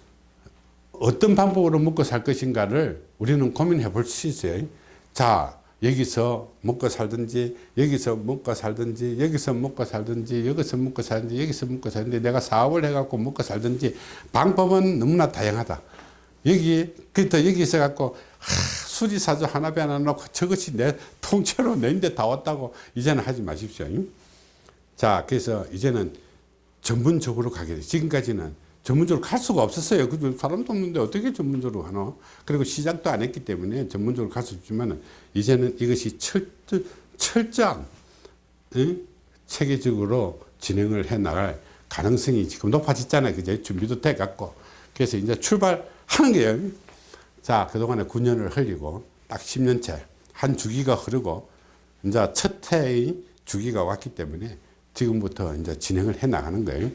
어떤 방법으로 먹고 살 것인가를 우리는 고민해 볼 수 있어요. 자 여기서 먹고 살든지 여기서 먹고 살든지 여기서 먹고 살든지 여기서 먹고 살든지 여기서 먹고 살든지 내가 사업을 해갖고 먹고 살든지 방법은 너무나 다양하다. 여기 그때 여기 있어 갖고 수리사조 하나 배 하나 놓고 저것이 내 통째로 내인데 다 왔다고 이제는 하지 마십시오. 자 그래서 이제는 전문적으로 가게 돼. 지금까지는 전문적으로 갈 수가 없었어요. 그 사람도 없는데 어떻게 전문적으로 하나? 그리고 시작도 안 했기 때문에 전문적으로 갈 수 있지만 이제는 이것이 철, 철저한 에? 체계적으로 진행을 해 나갈 가능성이 지금 높아졌잖아요. 그제 준비도 돼 갖고. 그래서 이제 출발하는 거예요. 자, 그동안에 9년을 흘리고 딱 10년째 한 주기가 흐르고 이제 첫 해의 주기가 왔기 때문에 지금부터 이제 진행을 해 나가는 거예요.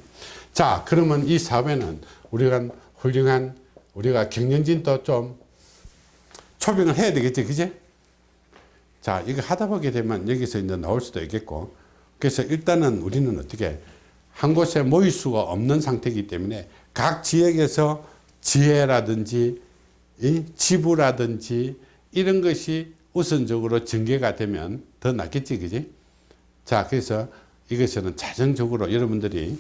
자, 그러면 이 사업에는 우리가 훌륭한 우리가 경영진도 좀 초빙을 해야 되겠지, 그지? 자, 이거 하다 보게 되면 여기서 이제 나올 수도 있겠고, 그래서 일단은 우리는 어떻게 한 곳에 모일 수가 없는 상태이기 때문에 각 지역에서 지혜라든지 지부라든지 이런 것이 우선적으로 전개가 되면 더 낫겠지, 그지? 자, 그래서 이것은 자정적으로 여러분들이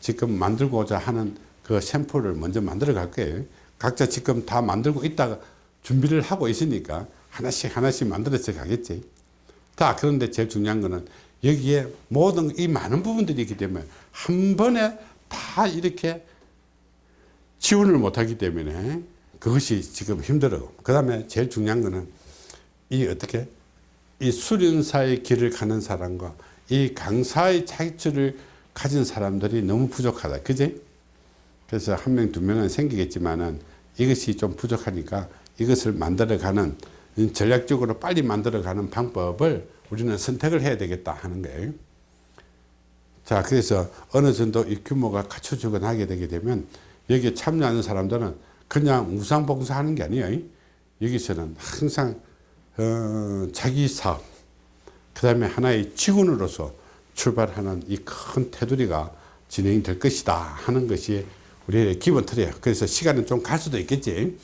지금 만들고자 하는 그 샘플을 먼저 만들어 갈 거예요. 각자 지금 다 만들고 있다가 준비를 하고 있으니까 하나씩 하나씩 만들어서 가겠지. 자, 그런데 제일 중요한 거는 여기에 모든 이 많은 부분들이 있기 때문에 한 번에 다 이렇게 지원을 못하기 때문에 그것이 지금 힘들어. 그 다음에 제일 중요한 거는 이 어떻게 이 수련사의 길을 가는 사람과 이 강사의 차이점을 가진 사람들이 너무 부족하다. 그지? 그래서 한 명, 두 명은 생기겠지만은 이것이 좀 부족하니까 이것을 만들어가는 전략적으로 빨리 만들어가는 방법을 우리는 선택을 해야 되겠다 하는 거예요. 자, 그래서 어느 정도 이 규모가 갖춰지고 나게 되게 되면 여기에 참여하는 사람들은 그냥 무상봉사하는 게 아니에요. 여기서는 항상 어, 자기 사업, 그 다음에 하나의 직원으로서 출발하는 이 큰 테두리가 진행이 될 것이다 하는 것이 우리의 기본 틀이에요. 그래서 시간은 좀 갈 수도 있겠지.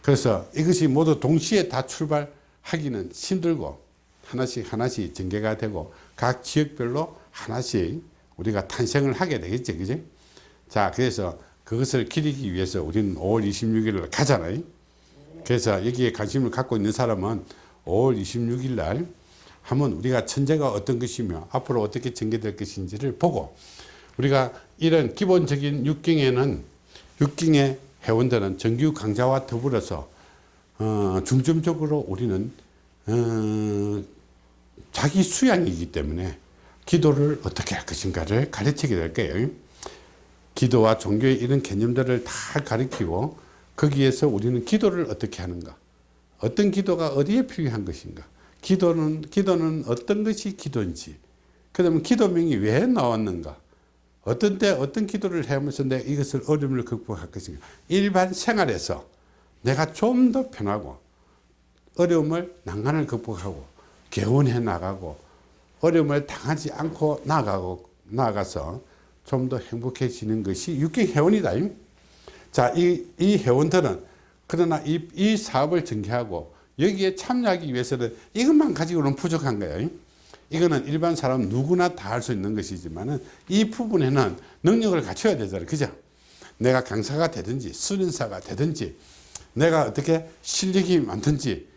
그래서 이것이 모두 동시에 다 출발하기는 힘들고 하나씩 하나씩 전개가 되고 각 지역별로 하나씩 우리가 탄생을 하게 되겠지. 그지? 자, 그래서 그것을 기리기 위해서 우리는 5월 26일을 가잖아요. 그래서 여기에 관심을 갖고 있는 사람은 5월 26일 날 하면 우리가 천재가 어떤 것이며 앞으로 어떻게 전개될 것인지를 보고 우리가 이런 기본적인 육경에는 육경의 회원들은 정규 강좌와 더불어서 어, 중점적으로 우리는 어, 자기 수양이기 때문에 기도를 어떻게 할 것인가를 가르치게 될 거예요. 기도와 종교의 이런 개념들을 다 가르치고 거기에서 우리는 기도를 어떻게 하는가 어떤 기도가 어디에 필요한 것인가 기도는, 기도는 어떤 것이 기도인지, 그 다음에 기도명이 왜 나왔는가, 어떤 때 어떤 기도를 하면서 내가 이것을 어려움을 극복할 것인가. 일반 생활에서 내가 좀 더 편하고, 어려움을 난간을 극복하고, 개원해 나가고, 어려움을 당하지 않고 나가고, 나가서 좀 더 행복해지는 것이 육경 회원이다. 자, 이, 이 회원들은 그러나 이, 이 사업을 전개하고 여기에 참여하기 위해서는 이것만 가지고는 부족한 거예요. 이거는 일반 사람 누구나 다 할 수 있는 것이지만 이 부분에는 능력을 갖춰야 되잖아요. 그죠? 내가 강사가 되든지 수련사가 되든지 내가 어떻게 실력이 많든지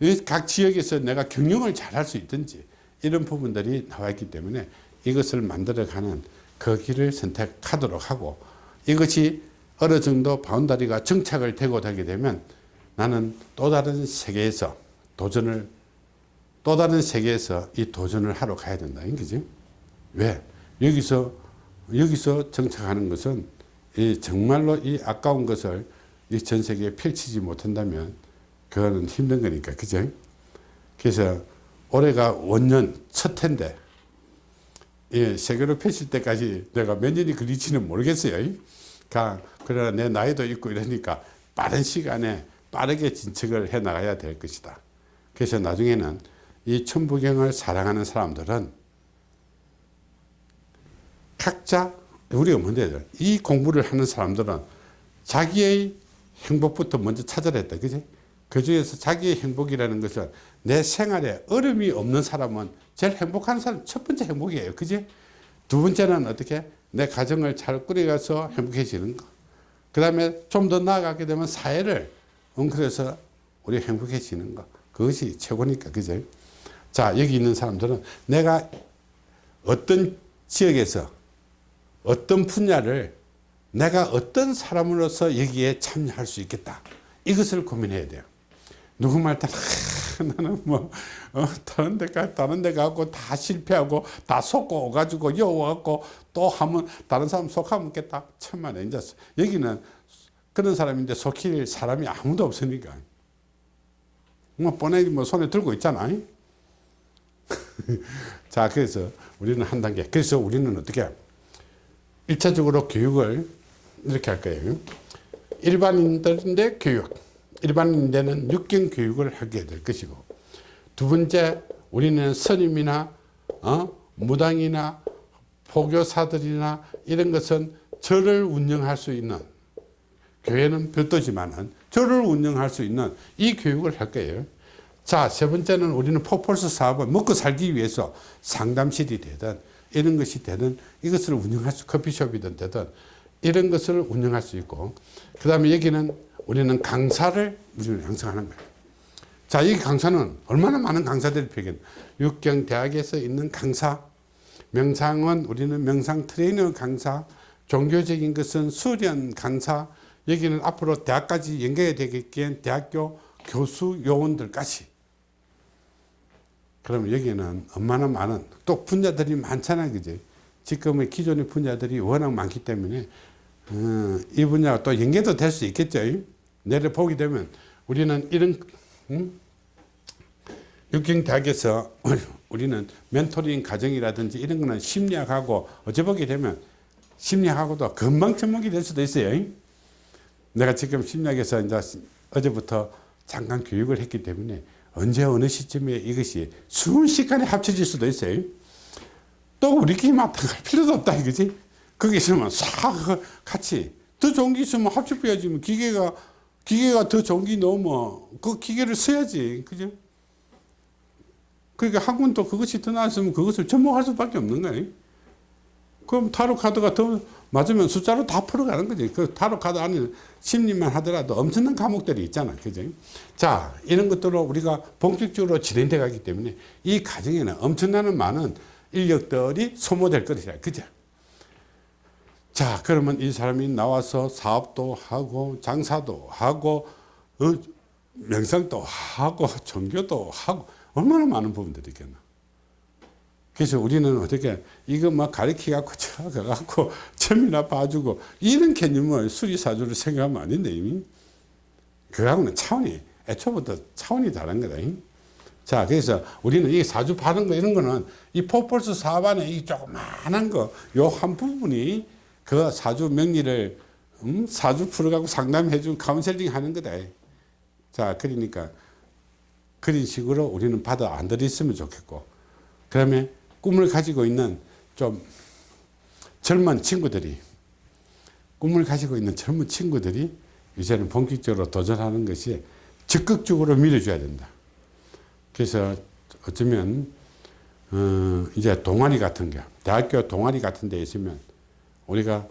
이각 지역에서 내가 경영을 잘 할 수 있든지 이런 부분들이 나와 있기 때문에 이것을 만들어가는 그 길을 선택하도록 하고 이것이 어느 정도 바운다리가 정착을 되고 되게 되면 나는 또 다른 세계에서 도전을 또 다른 세계에서 이 도전을 하러 가야 된다. 그지? 왜? 여기서, 여기서 정착하는 것은 이 정말로 이 아까운 것을 이 전 세계에 펼치지 못한다면 그거는 힘든 거니까. 그죠? 그래서 올해가 원년 첫 해인데 예, 세계로 펼칠 때까지 내가 몇 년이 걸릴지는 모르겠어요. 가, 그러나 내 나이도 있고 이러니까 빠른 시간에 빠르게 진척을 해 나가야 될 것이다. 그래서 나중에는 이 천부경을 사랑하는 사람들은 각자 우리가 뭔데 이 공부를 하는 사람들은 자기의 행복부터 먼저 찾아야 했다. 그지? 그 중에서 자기의 행복이라는 것은 내 생활에 어려움이 없는 사람은 제일 행복한 사람 첫 번째 행복이에요. 그지? 두 번째는 어떻게? 내 가정을 잘 꾸려가서 행복해지는 거. 그 다음에 좀 더 나아가게 되면 사회를 엉클해서 우리 행복해지는 거. 그것이 최고니까. 그죠? 자, 여기 있는 사람들은 내가 어떤 지역에서 어떤 분야를 내가 어떤 사람으로서 여기에 참여할 수 있겠다. 이것을 고민해야 돼요. 누구 말 따라 나는 뭐 어, 다른 데 가, 다른 데 가고 다 실패하고 다 속고 오가지고 여와갖고 또 하면 다른 사람 속하면 겠다. 천만에 이제 여기는 그런 사람인데 속힐 사람이 아무도 없으니까. 뭐 뻔하게 뭐 손에 들고 있잖아. 자, 그래서 우리는 한 단계. 그래서 우리는 어떻게? 1차적으로 교육을 이렇게 할 거예요. 일반인들인데 교육. 일반인들은 육경 교육을 하게 될 것이고. 두 번째, 우리는 선임이나, 어? 무당이나, 포교사들이나 이런 것은 절을 운영할 수 있는 교회는 별도지만은 절을 운영할 수 있는 이 교육을 할 거예요. 자, 세 번째는 우리는 포폴스 사업을 먹고 살기 위해서 상담실이 되든 이런 것이 되든 이것을 운영할 수, 커피숍이든 되든 이런 것을 운영할 수 있고 그 다음에 여기는 우리는 강사를 우리는 양성하는 거예요. 자, 이 강사는 얼마나 많은 강사들이 필요해 육경대학에서 있는 강사, 명상은 우리는 명상 트레이너 강사, 종교적인 것은 수련 강사, 여기는 앞으로 대학까지 연결이 되겠기엔 대학교 교수 요원들까지. 그럼 여기는 얼마나 많은 또 분야들이 많잖아요 그지? 지금의 기존의 분야들이 워낙 많기 때문에 어, 이 분야가 또 연계도 될 수 있겠죠? 내를 보게 되면 우리는 이런 음? 육경대학에서 우리는 멘토링 과정이라든지 이런 거는 심리학하고 어찌 보게 되면 심리학하고도 금방 접목이 될 수도 있어요 내가 지금 심리학에서 이제 어제부터 잠깐 교육을 했기 때문에 언제 어느 시점에 이것이 순식간에 합쳐질 수도 있어요. 또 우리끼리 맡아갈 필요도 없다 이거지. 거기 있으면 싹 같이 더 좋은 게 있으면 합쳐야지 뭐 기계가 기계가 더 좋은 게 넣으면 그 기계를 써야지 그죠? 그러니까 학문도 그것이 더 나았으면 그것을 접목할 수밖에 없는 거예요. 그럼 타로 카드가 더 맞으면 숫자로 다 풀어가는 거지. 그 타로 카드 안에 심리만 하더라도 엄청난 과목들이 있잖아. 그죠? 자, 이런 것들로 우리가 본격적으로 진행돼 가기 때문에 이 과정에는 엄청나는 많은 인력들이 소모될 것이다. 그죠? 자, 그러면 이 사람이 나와서 사업도 하고, 장사도 하고, 어, 명상도 하고, 종교도 하고, 얼마나 많은 부분들이 있겠나. 그래서 우리는 어떻게 이거 막 가르치 갖고 저 가갖고 점이나 봐주고 이런 개념을 수리사주를 생각하면 안 된다 이미. 그하고는 차원이 애초부터 차원이 다른 거다 자 그래서 우리는 이 사주 받은 거 이런 거는 이 포폴스 사반의 이 조그만한 거 요 한 부분이 그 사주 명리를 음? 사주 풀어가고 상담해 준 카운셀링 하는 거다. 자 그러니까 그런 식으로 우리는 받아 안 들였으면 좋겠고. 그다음에 꿈을 가지고 있는 좀 젊은 친구들이 꿈을 가지고 있는 젊은 친구들이 이제는 본격적으로 도전하는 것이 적극적으로 밀어줘야 된다. 그래서 어쩌면 어 이제 동아리 같은 게 대학교 동아리 같은 데 있으면 우리가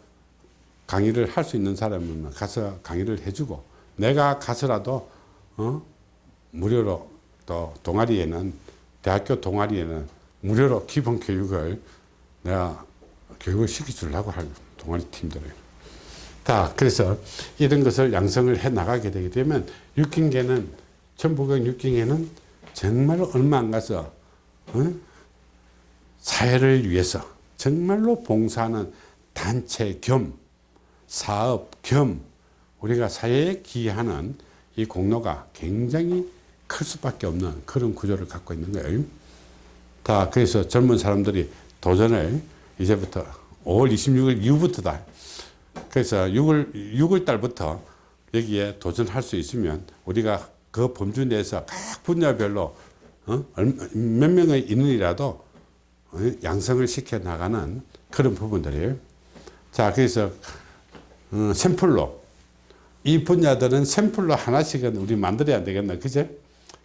강의를 할 수 있는 사람은 가서 강의를 해주고 내가 가서라도 어 무료로 또 동아리에는 대학교 동아리에는 무료로 기본 교육을 내가 교육을 시켜주려고 할 동아리 팀들을. 자, 그래서 이런 것을 양성을 해 나가게 되게 되면 육경계는 천부경 육경에는 정말로 얼마 안 가서 어? 사회를 위해서 정말로 봉사하는 단체 겸 사업 겸 우리가 사회에 기여하는 이 공로가 굉장히 클 수밖에 없는 그런 구조를 갖고 있는 거예요. 다 그래서 젊은 사람들이 도전을 이제부터 5월 26일 이후부터다. 그래서 6월 6월 달부터 여기에 도전할 수 있으면 우리가 그 범주 내에서 각 분야별로 어? 몇 명의 인원이라도 어? 양성을 시켜 나가는 그런 부분들이에요. 자, 그래서 어, 샘플로 이 분야들은 샘플로 하나씩은 우리 만들어야 되겠나, 그제?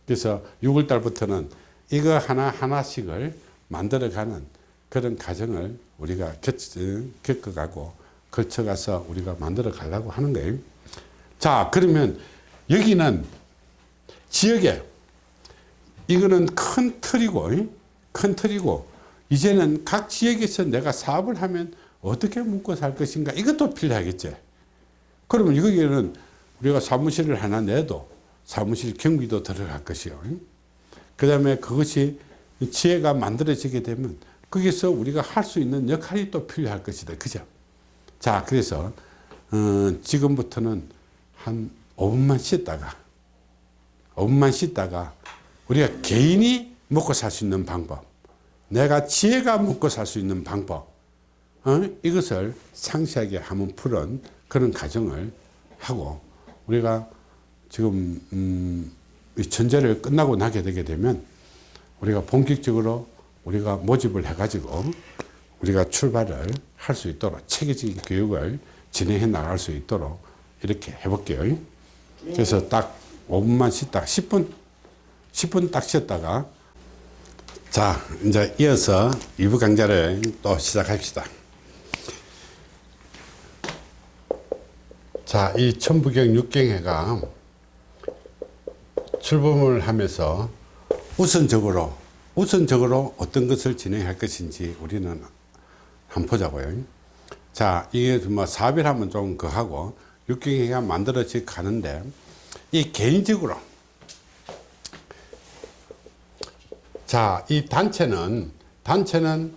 그래서 6월 달부터는 이거 하나 하나씩을 만들어가는 그런 과정을 우리가 겪, 겪어가고 걸쳐가서 우리가 만들어 가려고 하는 거예요. 자, 그러면 여기는 지역에 이거는 큰 틀이고, 이? 큰 틀이고, 이제는 각 지역에서 내가 사업을 하면 어떻게 먹고 살 것인가 이것도 필요하겠지. 그러면 여기에는 우리가 사무실을 하나 내도 사무실 경비도 들어갈 것이요. 그 다음에 그것이 지혜가 만들어지게 되면 거기서 우리가 할 수 있는 역할이 또 필요할 것이다. 그죠? 자, 그래서, 어, 지금부터는 한 5분만 쉬다가, 5분만 쉬다가 우리가 개인이 먹고 살 수 있는 방법, 내가 지혜가 먹고 살 수 있는 방법, 어? 이것을 상세하게 한번 푸는 그런 과정을 하고 우리가 지금 음, 이 전제를 끝나고 나게 되게 되면 우리가 본격적으로 우리가 모집을 해가지고 우리가 출발을 할 수 있도록 체계적인 교육을 진행해 나갈 수 있도록 이렇게 해볼게요. 그래서 딱 5분만 쉬다 10분 10분 딱 쉬었다가 자 이제 이어서 2부 강좌를 또 시작합시다. 자, 이 천부경 육경회가 출범을 하면서 우선적으로 우선적으로 어떤 것을 진행할 것인지 우리는 한번 보자고요. 자, 이게 뭐 사업이라면 좀 그하고 육경회가 만들어져 가는데 이 개인적으로 자, 이 단체는 단체는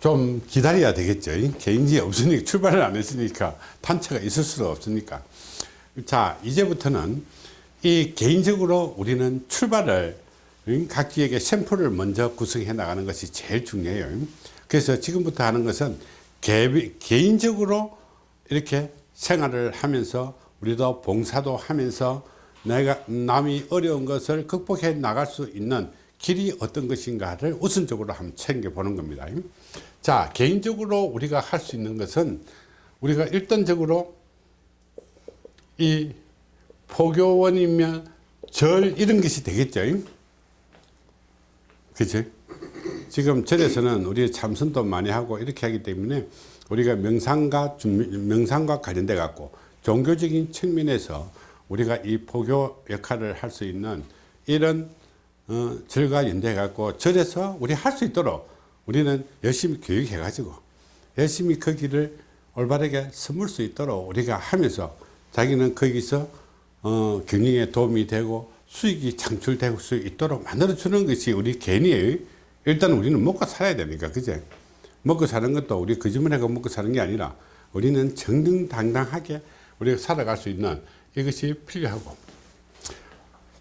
좀 기다려야 되겠죠. 개인이 없으니까 출발을 안 했으니까 단체가 있을 수가 없으니까. 자, 이제부터는 이 개인적으로 우리는 출발을 응? 각 지역의 샘플을 먼저 구성해 나가는 것이 제일 중요해요. 그래서 지금부터 하는 것은 개, 개인적으로 이렇게 생활을 하면서 우리도 봉사도 하면서 내가 남이 어려운 것을 극복해 나갈 수 있는 길이 어떤 것인가를 우선적으로 한번 챙겨보는 겁니다. 자, 개인적으로 우리가 할 수 있는 것은 우리가 일단적으로 이 포교원이면 절 이런 것이 되겠죠. 그치? 지금 절에서는 우리 참선도 많이 하고 이렇게 하기 때문에 우리가 명상과, 준- 명상과 관련돼 갖고 종교적인 측면에서 우리가 이 포교 역할을 할 수 있는 이런 어, 절과 연대해 갖고 절에서 우리 할 수 있도록 우리는 열심히 교육해 가지고 열심히 그 길을 올바르게 섬을 수 있도록 우리가 하면서 자기는 거기서 어, 경영에 도움이 되고 수익이 창출될 수 있도록 만들어 주는 것이 우리 개인이에요. 일단 우리는 먹고 살아야 되니까? 그제? 먹고 사는 것도 우리 거짓말하고 먹고 사는 게 아니라 우리는 정정당당하게 우리가 살아갈 수 있는 이것이 필요하고.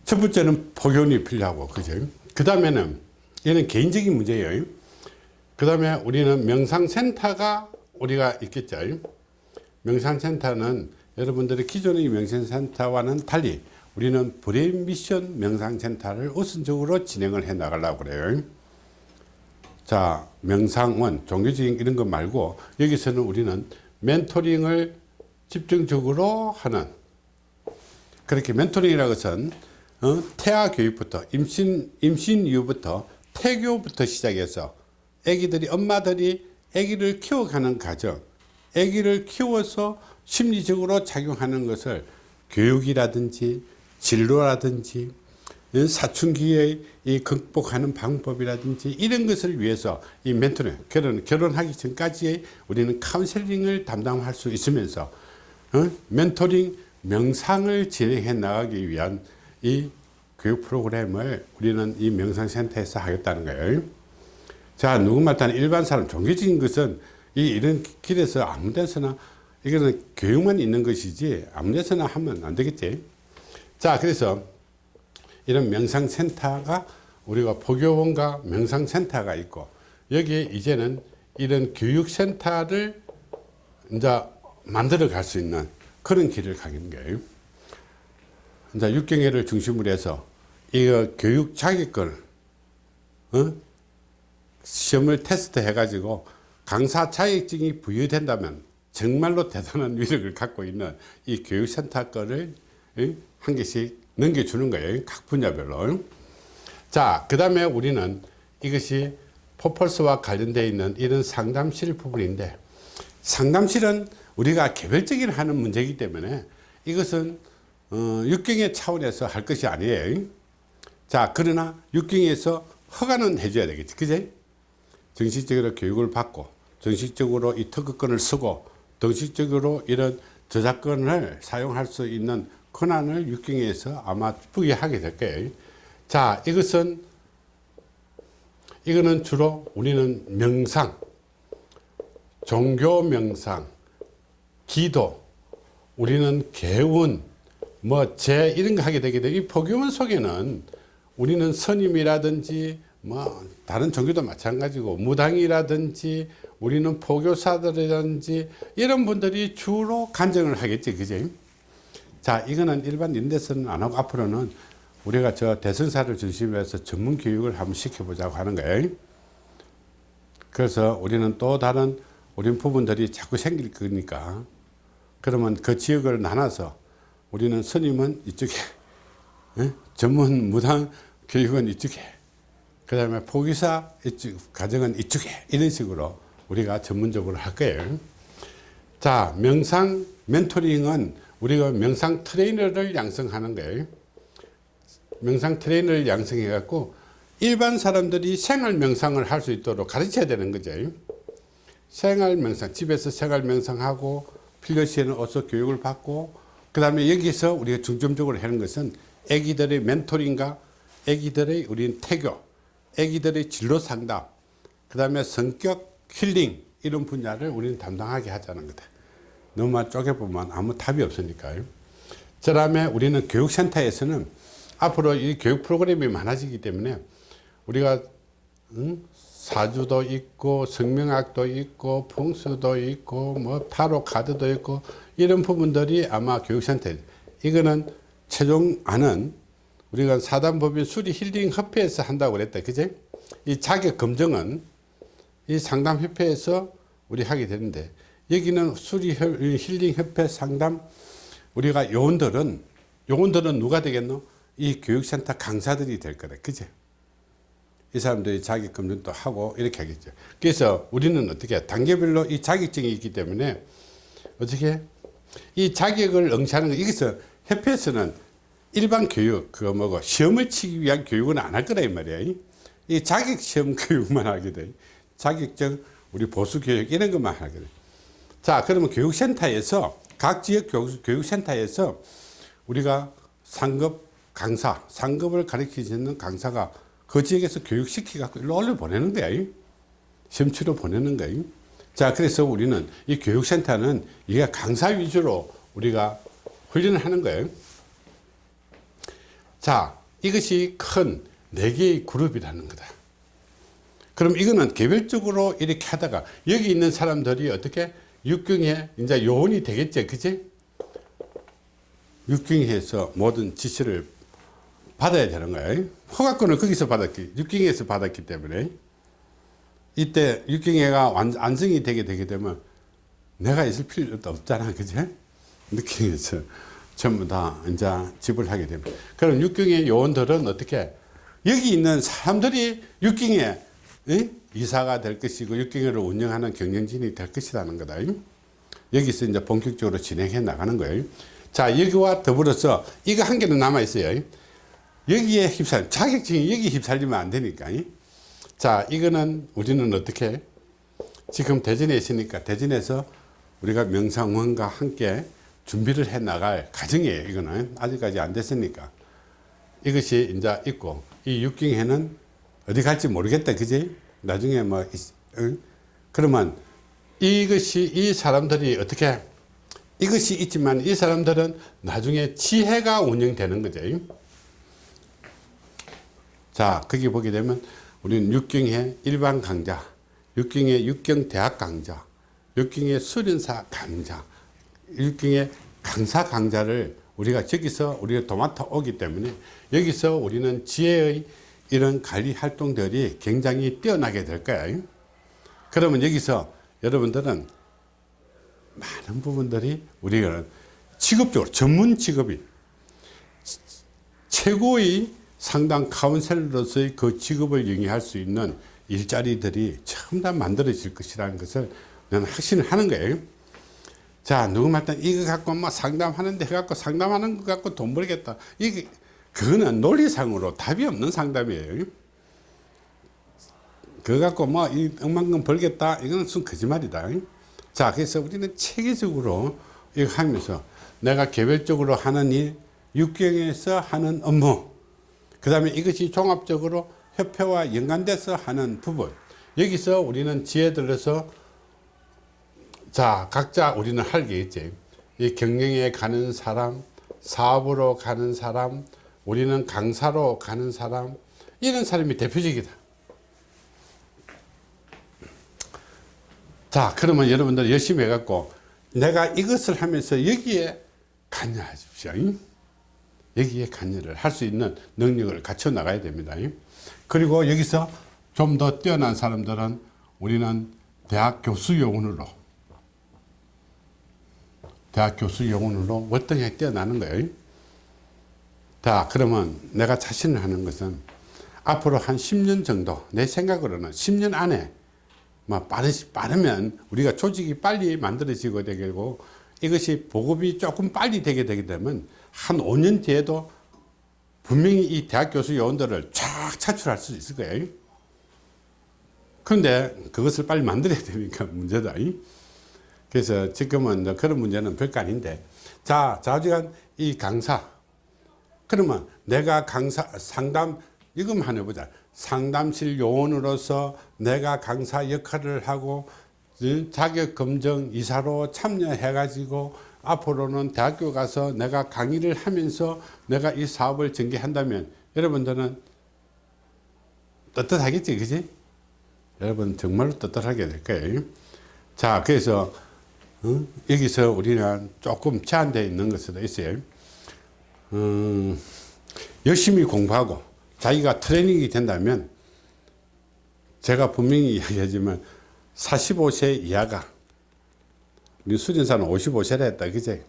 첫 번째는 복연이 필요하고 그죠 그 다음에는 얘는 개인적인 문제예요. 그 다음에 우리는 명상센터가 우리가 있겠죠. 명상센터는 여러분들의 기존의 명상센터와는 달리 우리는 브레인 미션 명상센터를 우선적으로 진행을 해 나가려고 그래요. 자 명상원 종교적인 이런 것 말고 여기서는 우리는 멘토링을 집중적으로 하는 그렇게 멘토링이라는 것은 어, 태아 교육부터 임신 임신 이후부터 태교부터 시작해서 아기들이 엄마들이 아기를 키워가는 과정 아기를 키워서 심리적으로 작용하는 것을 교육이라든지 진로라든지 사춘기에 이 극복하는 방법이라든지 이런 것을 위해서 이 멘토링 결혼 결혼하기 전까지 우리는 카운셀링을 담당할 수 있으면서 어? 멘토링 명상을 진행해 나가기 위한 이 교육 프로그램을 우리는 이 명상센터에서 하겠다는 거예요. 자, 누구말 따는 일반 사람, 종교적인 것은 이 이런 길에서 아무 데서나 이거는 교육만 있는 것이지 아무 데서나 하면 안 되겠지. 자, 그래서 이런 명상센터가 우리가 포교원과 명상센터가 있고 여기에 이제는 이런 교육센터를 이제 만들어 갈 수 있는 그런 길을 가는 거예요. 이제 육경회를 중심으로 해서 이거 교육 자격을 어? 시험을 테스트 해가지고 강사 자격증이 부여된다면 정말로 대단한 위력을 갖고 있는 이 교육센터 거를 한 개씩 넘겨주는 거예요. 각 분야별로. 자, 그 다음에 우리는 이것이 포펄스와 관련되어 있는 이런 상담실 부분인데 상담실은 우리가 개별적인 하는 문제이기 때문에 이것은 어, 육경의 차원에서 할 것이 아니에요. 자, 그러나 육경에서 허가는 해줘야 되겠지. 그제? 정식적으로 교육을 받고, 정식적으로 이 특허권을 쓰고, 정식적으로 이런 저작권을 사용할 수 있는 권한을 육경에서 아마 부여하게 될 거예요. 자, 이것은, 이거는 주로 우리는 명상, 종교 명상, 기도, 우리는 개운, 뭐, 제 이런 거 하게 되게 되고, 이 포교원 속에는 우리는 선임이라든지, 뭐, 다른 종교도 마찬가지고, 무당이라든지, 우리는 포교사들이라든지, 이런 분들이 주로 간증을 하겠지, 그지? 자, 이거는 일반 인데서는 안 하고, 앞으로는 우리가 저 대선사를 중심으로 해서 전문 교육을 한번 시켜보자고 하는 거예요. 그래서 우리는 또 다른 우리 부분들이 자꾸 생길 거니까 그러면 그 지역을 나눠서 우리는 스님은 이쪽에 에? 전문 무당 교육은 이쪽에 그 다음에 포기사 이쪽 가정은 이쪽에 이런 식으로 우리가 전문적으로 할 거예요. 자 명상 멘토링은 우리가 명상 트레이너를 양성하는 거예요. 명상 트레이너를 양성해 갖고 일반 사람들이 생활 명상을 할 수 있도록 가르쳐야 되는 거죠. 생활 명상 집에서 생활 명상하고 필요시에는 어서 교육을 받고 그 다음에 여기서 우리가 중점적으로 하는 것은 애기들의 멘토링과 애기들의 우리는 태교 애기들의 진로 상담 그 다음에 성격 힐링 이런 분야를 우리는 담당하게 하자는 거다. 너무 쪼개보면 아무 답이 없으니까요. 그 다음에 우리는 교육센터에서는 앞으로 이 교육 프로그램이 많아지기 때문에 우리가 응? 사주도 있고 성명학도 있고 풍수도 있고 뭐 타로 카드도 있고 이런 부분들이 아마 교육센터 이거는 최종 안은 우리가 사단법인 수리 힐링 협회에서 한다고 그랬다. 그제? 이 자격 검증은 이 상담협회에서 우리 하게 되는데 여기는 수리 힐링 협회 상담 우리가 요원들은 요원들은 누가 되겠노 이 교육센터 강사들이 될 거다 그제 이 사람들이 자격 검증도 하고 이렇게 하겠죠. 그래서 우리는 어떻게 단계별로 이 자격증이 있기 때문에 어떻게 이 자격을 응시하는 거 여기서 협회에서는 일반 교육 그거 뭐고 시험을 치기 위한 교육은 안 할 거다 이 말이야. 이 자격 시험 교육만 하게 돼. 자격증 우리 보수 교육 이런 것만 돼. 자 그러면 교육센터에서 각 지역 교육 센터에서 우리가 상급 강사 상급을 가르치는 강사가 그 지역에서 교육시키 갖고 일로 올려 보내는 거야 시험치로 보내는 거야 자 그래서 우리는 이 교육센터는 이게 강사 위주로 우리가 훈련을 하는 거예요 자 이것이 큰 네 개의 그룹이라는 거다 그럼 이거는 개별적으로 이렇게 하다가 여기 있는 사람들이 어떻게 육경에 이제 요원이 되겠지 그지 육경에서 모든 지시를 받아야 되는 거예요. 허가권을 거기서 받았기, 육경에서 받았기 때문에 이때 육경회가 완성이 되게 되게 되면 내가 있을 필요도 없잖아. 그죠? 느낌에서 전부 다 이제 지불하게 됩니다. 그럼 육경의 요원들은 어떻게 여기 있는 사람들이 육경에 이사가 될 것이고 육경회를 운영하는 경영진이 될 것이라는 거다. 여기서 이제 본격적으로 진행해 나가는 거예요. 자, 여기와 더불어서 이거 한 개는 남아 있어요. 여기에 휩살 자격증이 여기 휩살리면 안 되니까 이? 자 이거는 우리는 어떻게 지금 대전에 있으니까 대전에서 우리가 명상원과 함께 준비를 해 나갈 과정이에요 이거는 아직까지 안 됐으니까 이것이 이제 있고 이 육경회는 어디 갈지 모르겠다 그지 나중에 뭐 있- 응? 그러면 이것이 이 사람들이 어떻게 이것이 있지만 이 사람들은 나중에 지혜가 운영되는 거죠 자 거기 보게 되면 우리는 육경의 일반 강좌 육경의 육경 대학 강좌 육경의 수련사 강좌 육경의 강사 강좌를 우리가 저기서 우리가 도맡아 오기 때문에 여기서 우리는 지혜의 이런 관리 활동들이 굉장히 뛰어나게 될 거예요 그러면 여기서 여러분들은 많은 부분들이 우리가 직업적으로 전문 직업이 최고의 상당 카운셀러로서의 그 직업을 영위할 수 있는 일자리들이 전부 다 만들어질 것이라는 것을 저는 확신을 하는 거예요. 자, 누구 말단 이거 갖고 뭐 상담하는데 해갖고 상담하는 거 갖고 돈 벌겠다. 이게, 그거는 논리상으로 답이 없는 상담이에요. 그거 갖고 뭐, 이 억만금 벌겠다. 이거는 순 거짓말이다. 자, 그래서 우리는 체계적으로 이거 하면서 내가 개별적으로 하는 일, 육경에서 하는 업무, 그 다음에 이것이 종합적으로 협회와 연관돼서 하는 부분. 여기서 우리는 지혜들로서 자, 각자 우리는 할 게 있지. 이 경영에 가는 사람, 사업으로 가는 사람, 우리는 강사로 가는 사람, 이런 사람이 대표적이다. 자, 그러면 여러분들 열심히 해갖고 내가 이것을 하면서 여기에 관여하십시오. 잉? 여기에 관여를 할 수 있는 능력을 갖춰 나가야 됩니다. 잉? 그리고 여기서 좀 더 뛰어난 사람들은 우리는 대학 교수 요원으로 대학 교수 요원으로 월등히 뛰어나는 거예요. 자, 그러면 내가 자신을 하는 것은 앞으로 한 10년 정도, 내 생각으로는 10년 안에, 뭐, 빠르, 빠르면 우리가 조직이 빨리 만들어지고 되고, 이것이 보급이 조금 빨리 되게 되게 되면 한 5년 뒤에도 분명히 이 대학 교수 요원들을 쫙 차출할 수 있을 거예요. 그런데 그것을 빨리 만들어야 되니까 문제다. 이. 그래서 지금은 그런 문제는 별거 아닌데 자 좌지간 이 강사 그러면 내가 강사 상담 이것만 하나 보자 상담실 요원으로서 내가 강사 역할을 하고 어, 자격검정 이사로 참여해 가지고 앞으로는 대학교 가서 내가 강의를 하면서 내가 이 사업을 전개한다면 여러분들은 떳떳하겠지 그지 여러분 정말로 떳떳하게 될 거예요 자 그래서 어? 여기서 우리는 조금 제한되어 있는 것도 있어요. 음, 열심히 공부하고 자기가 트레이닝이 된다면 제가 분명히 이야기하지만 45세 이하가 우리 수련사는 55세라 했다. 그제?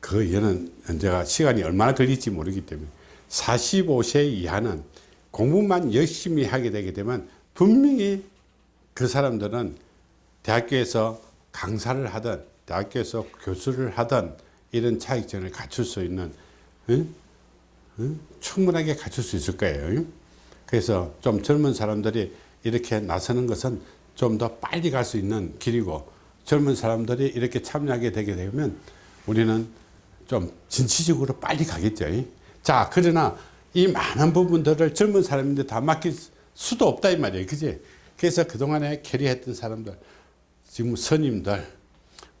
그 얘는 제가 시간이 얼마나 걸릴지 모르기 때문에 45세 이하는 공부만 열심히 하게 되게 되면 분명히 그 사람들은 대학교에서 강사를 하든 대학교에서 교수를 하든 이런 자격증을 갖출 수 있는 응? 응? 충분하게 갖출 수 있을 거예요. 그래서 좀 젊은 사람들이 이렇게 나서는 것은 좀 더 빨리 갈 수 있는 길이고 젊은 사람들이 이렇게 참여하게 되게 되면 우리는 좀 진취적으로 빨리 가겠죠. 자, 그러나 이 많은 부분들을 젊은 사람인데 다 맡길 수도 없다 이 말이에요. 그지? 그래서 그동안에 캐리했던 사람들 지금 스님들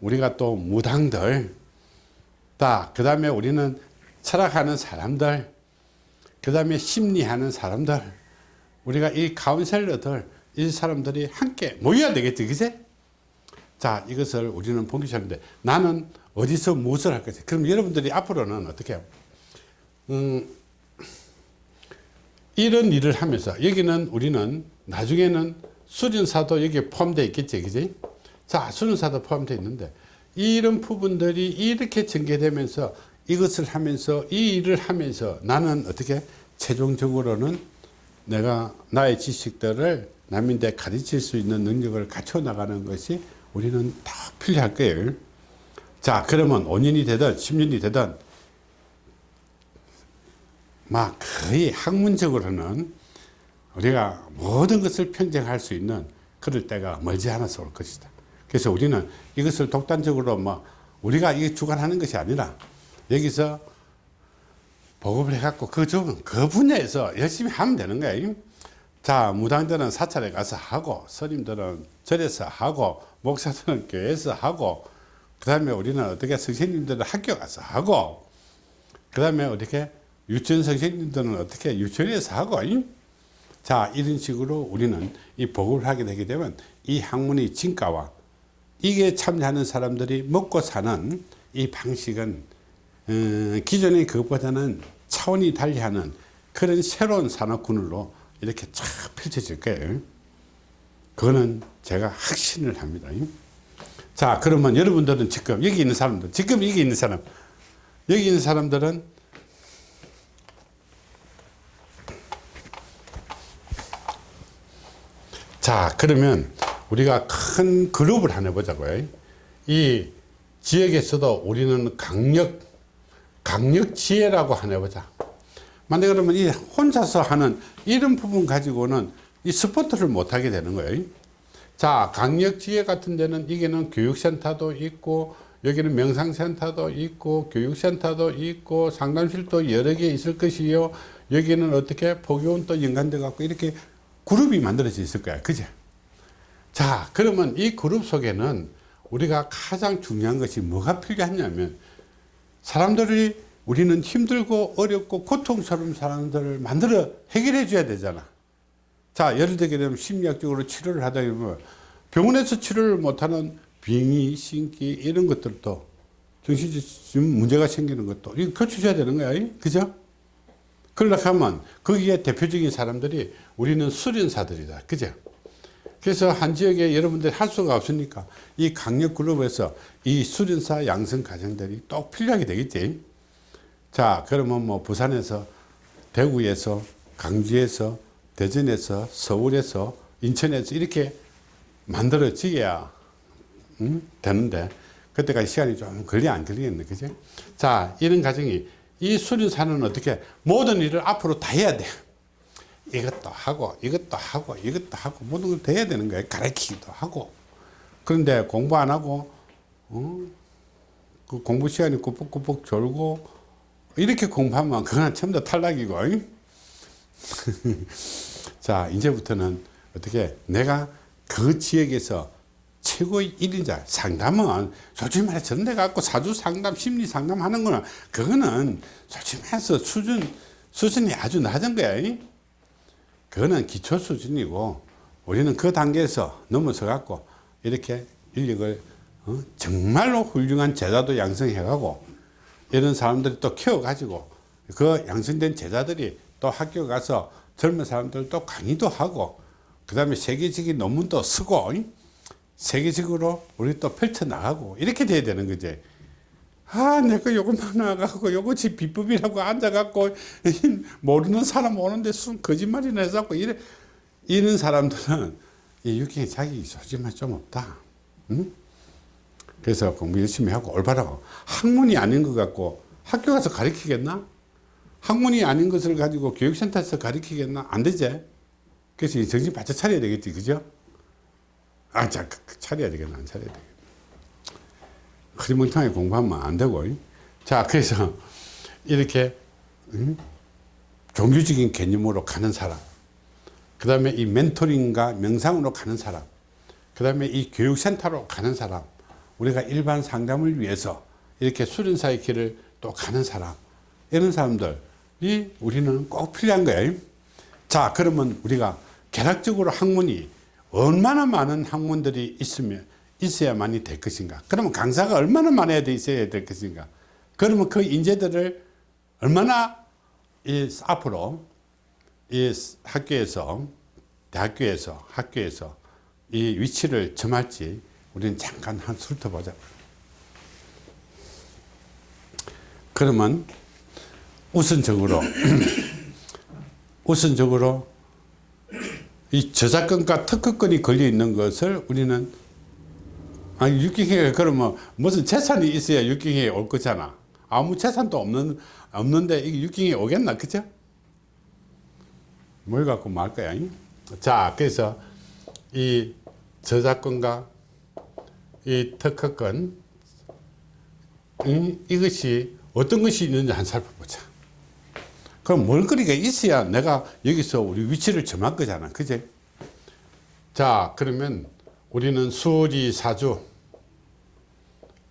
우리가 또 무당들 다그 다음에 우리는 철학하는 사람들 그 다음에 심리하는 사람들 우리가 이 카운셀러들 이 사람들이 함께 모여야 되겠지 그제 자 이것을 우리는 시작하는데 나는 어디서 무엇을 할 것이 그럼 여러분들이 앞으로는 어떻게 해요? 음, 이런 일을 하면서 여기는 우리는 나중에는 수련사도 여기에 포함되어 있겠지 그지? 자 수련사도 포함되어 있는데 이런 부분들이 이렇게 전개되면서 이것을 하면서 이 일을 하면서 나는 어떻게 최종적으로는 내가 나의 지식들을 남인데 가르칠 수 있는 능력을 갖춰 나가는 것이 우리는 다 필요할 거예요 자 그러면 5년이 되든 10년이 되든 막 거의 학문적으로는 우리가 모든 것을 평정할 수 있는 그럴 때가 멀지 않아서 올 것이다. 그래서 우리는 이것을 독단적으로 뭐 우리가 이게 주관하는 것이 아니라 여기서 보급을 해갖고 그, 좀, 그 분야에서 열심히 하면 되는 거예요. 자, 무당들은 사찰에 가서 하고, 스님들은 절에서 하고, 목사들은 교회에서 하고, 그 다음에 우리는 어떻게 선생님들은 학교 가서 하고, 그 다음에 어떻게 유치원 선생님들은 어떻게 유치원에서 하고, 이? 자, 이런 식으로 우리는 이 보급을 하게 되게 되면 이 학문의 진가와 이게 참여하는 사람들이 먹고 사는 이 방식은 어, 기존의 그것보다는 차원이 달리하는 그런 새로운 산업군으로 이렇게 쫙 펼쳐질 거예요. 그거는 제가 확신을 합니다. 자, 그러면 여러분들은 지금 여기 있는 사람들, 지금 여기 있는 사람, 여기 있는 사람들은 자, 그러면 우리가 큰 그룹을 하나 해보자고요. 이 지역에서도 우리는 강력, 강력 지혜라고 하나 해보자. 만약 그러면 이 혼자서 하는 이런 부분 가지고는 이 스포트를 못하게 되는 거예요. 자, 강력 지혜 같은 데는 이게는 교육센터도 있고, 여기는 명상센터도 있고, 교육센터도 있고, 상담실도 여러 개 있을 것이요. 여기는 어떻게 포교원도 연관돼 갖고 이렇게 그룹이 만들어져 있을 거야. 그제? 자, 그러면 이 그룹 속에는 우리가 가장 중요한 것이 뭐가 필요하냐면 사람들이 우리는 힘들고 어렵고 고통스러운 사람들을 만들어 해결해 줘야 되잖아. 자, 예를 들게 되면 심리학적으로 치료를 하다 보면 병원에서 치료를 못하는 빙의, 신기 이런 것들도 정신적 문제가 생기는 것도 이거 고쳐줘야 되는 거야. 그죠? 그러려고 하면 거기에 대표적인 사람들이 우리는 수련사들이다. 그죠? 그래서 한 지역에 여러분들이 할 수가 없으니까 이 강력 그룹에서 이 수련사 양성 과정들이 또 필요하게 되겠지. 자, 그러면 뭐 부산에서, 대구에서, 강주에서, 대전에서, 서울에서, 인천에서 이렇게 만들어지야 음? 되는데 그때까지 시간이 좀 걸리 안 걸리겠네. 그죠? 자, 이런 과정이 이 수련사는 어떻게 모든 일을 앞으로 다 해야 돼. 이것도 하고 이것도 하고 이것도 하고 모든 걸다 해야 되는 거예요. 가르치기도 하고. 그런데 공부 안 하고 어? 그 공부 시간이 꾸벅꾸벅 졸고 이렇게 공부하면 그건 전부 다 탈락이고 자 이제부터는 어떻게 내가 그 지역에서 최고의 1인자 상담은 솔직히 말해 전대 갖고 사주 상담 심리 상담 하는 거는 그거는 솔직히 말해서 수준 수준이 아주 낮은 거야 그거는 기초 수준이고 우리는 그 단계에서 넘어서 갖고 이렇게 인력을 어? 정말로 훌륭한 제자도 양성해 가고 이런 사람들이 또 키워 가지고 그 양성된 제자들이 또 학교 가서 젊은 사람들 또 강의도 하고 그 다음에 세계적인 논문도 쓰고 세계적으로 우리 또 펼쳐 나가고 이렇게 돼야 되는 거지 아, 내가 요것만 나가고 요것이 비법이라고 앉아갖고 모르는 사람 오는데 순 거짓말이나 해갖고 이래 이런 사람들은 이 육경에 자기 소지만 좀 없다. 응? 그래서 공부 열심히 하고 올바르고 학문이 아닌 것 같고 학교 가서 가르치겠나? 학문이 아닌 것을 가지고 교육센터에서 가르치겠나? 안 되지. 그래서 정신 바짝 차려야 되겠지, 그죠? 아, 자, 차려야 되겠나? 안 차려야 되겠나? 흐리멍텅하게 공부하면 안 되고 자 그래서 이렇게 음? 종교적인 개념으로 가는 사람 그 다음에 이 멘토링과 명상으로 가는 사람 그 다음에 이 교육센터로 가는 사람 우리가 일반 상담을 위해서 이렇게 수련사의 길을 또 가는 사람 이런 사람들이 우리는 꼭 필요한 거예요 자 그러면 우리가 개락적으로 학문이 얼마나 많은 학문들이 있으면 있어야만이 될 것인가? 그러면 강사가 얼마나 많아야 돼 있어야 될 것인가? 그러면 그 인재들을 얼마나 이 앞으로 이 학교에서 대학교에서 학교에서 이 위치를 점할지 우리는 잠깐 한 훑어보자. 그러면 우선적으로 우선적으로 이 저작권과 특허권이 걸려 있는 것을 우리는 아니 육경회가 그러면 무슨 재산이 있어야 육경회에 올 거잖아 아무 재산도 없는 없는데 이게 육경회에 오겠나 그죠 뭘 갖고 뭐할 거야? 잉? 자, 그래서 이 저작권과 이 특허권, 이, 이것이 어떤 것이 있는지 한 살펴보자. 그럼 뭘거리가 있어야 내가 여기서 우리 위치를 점할 거잖아. 그제? 자, 그러면 우리는 수리 사주.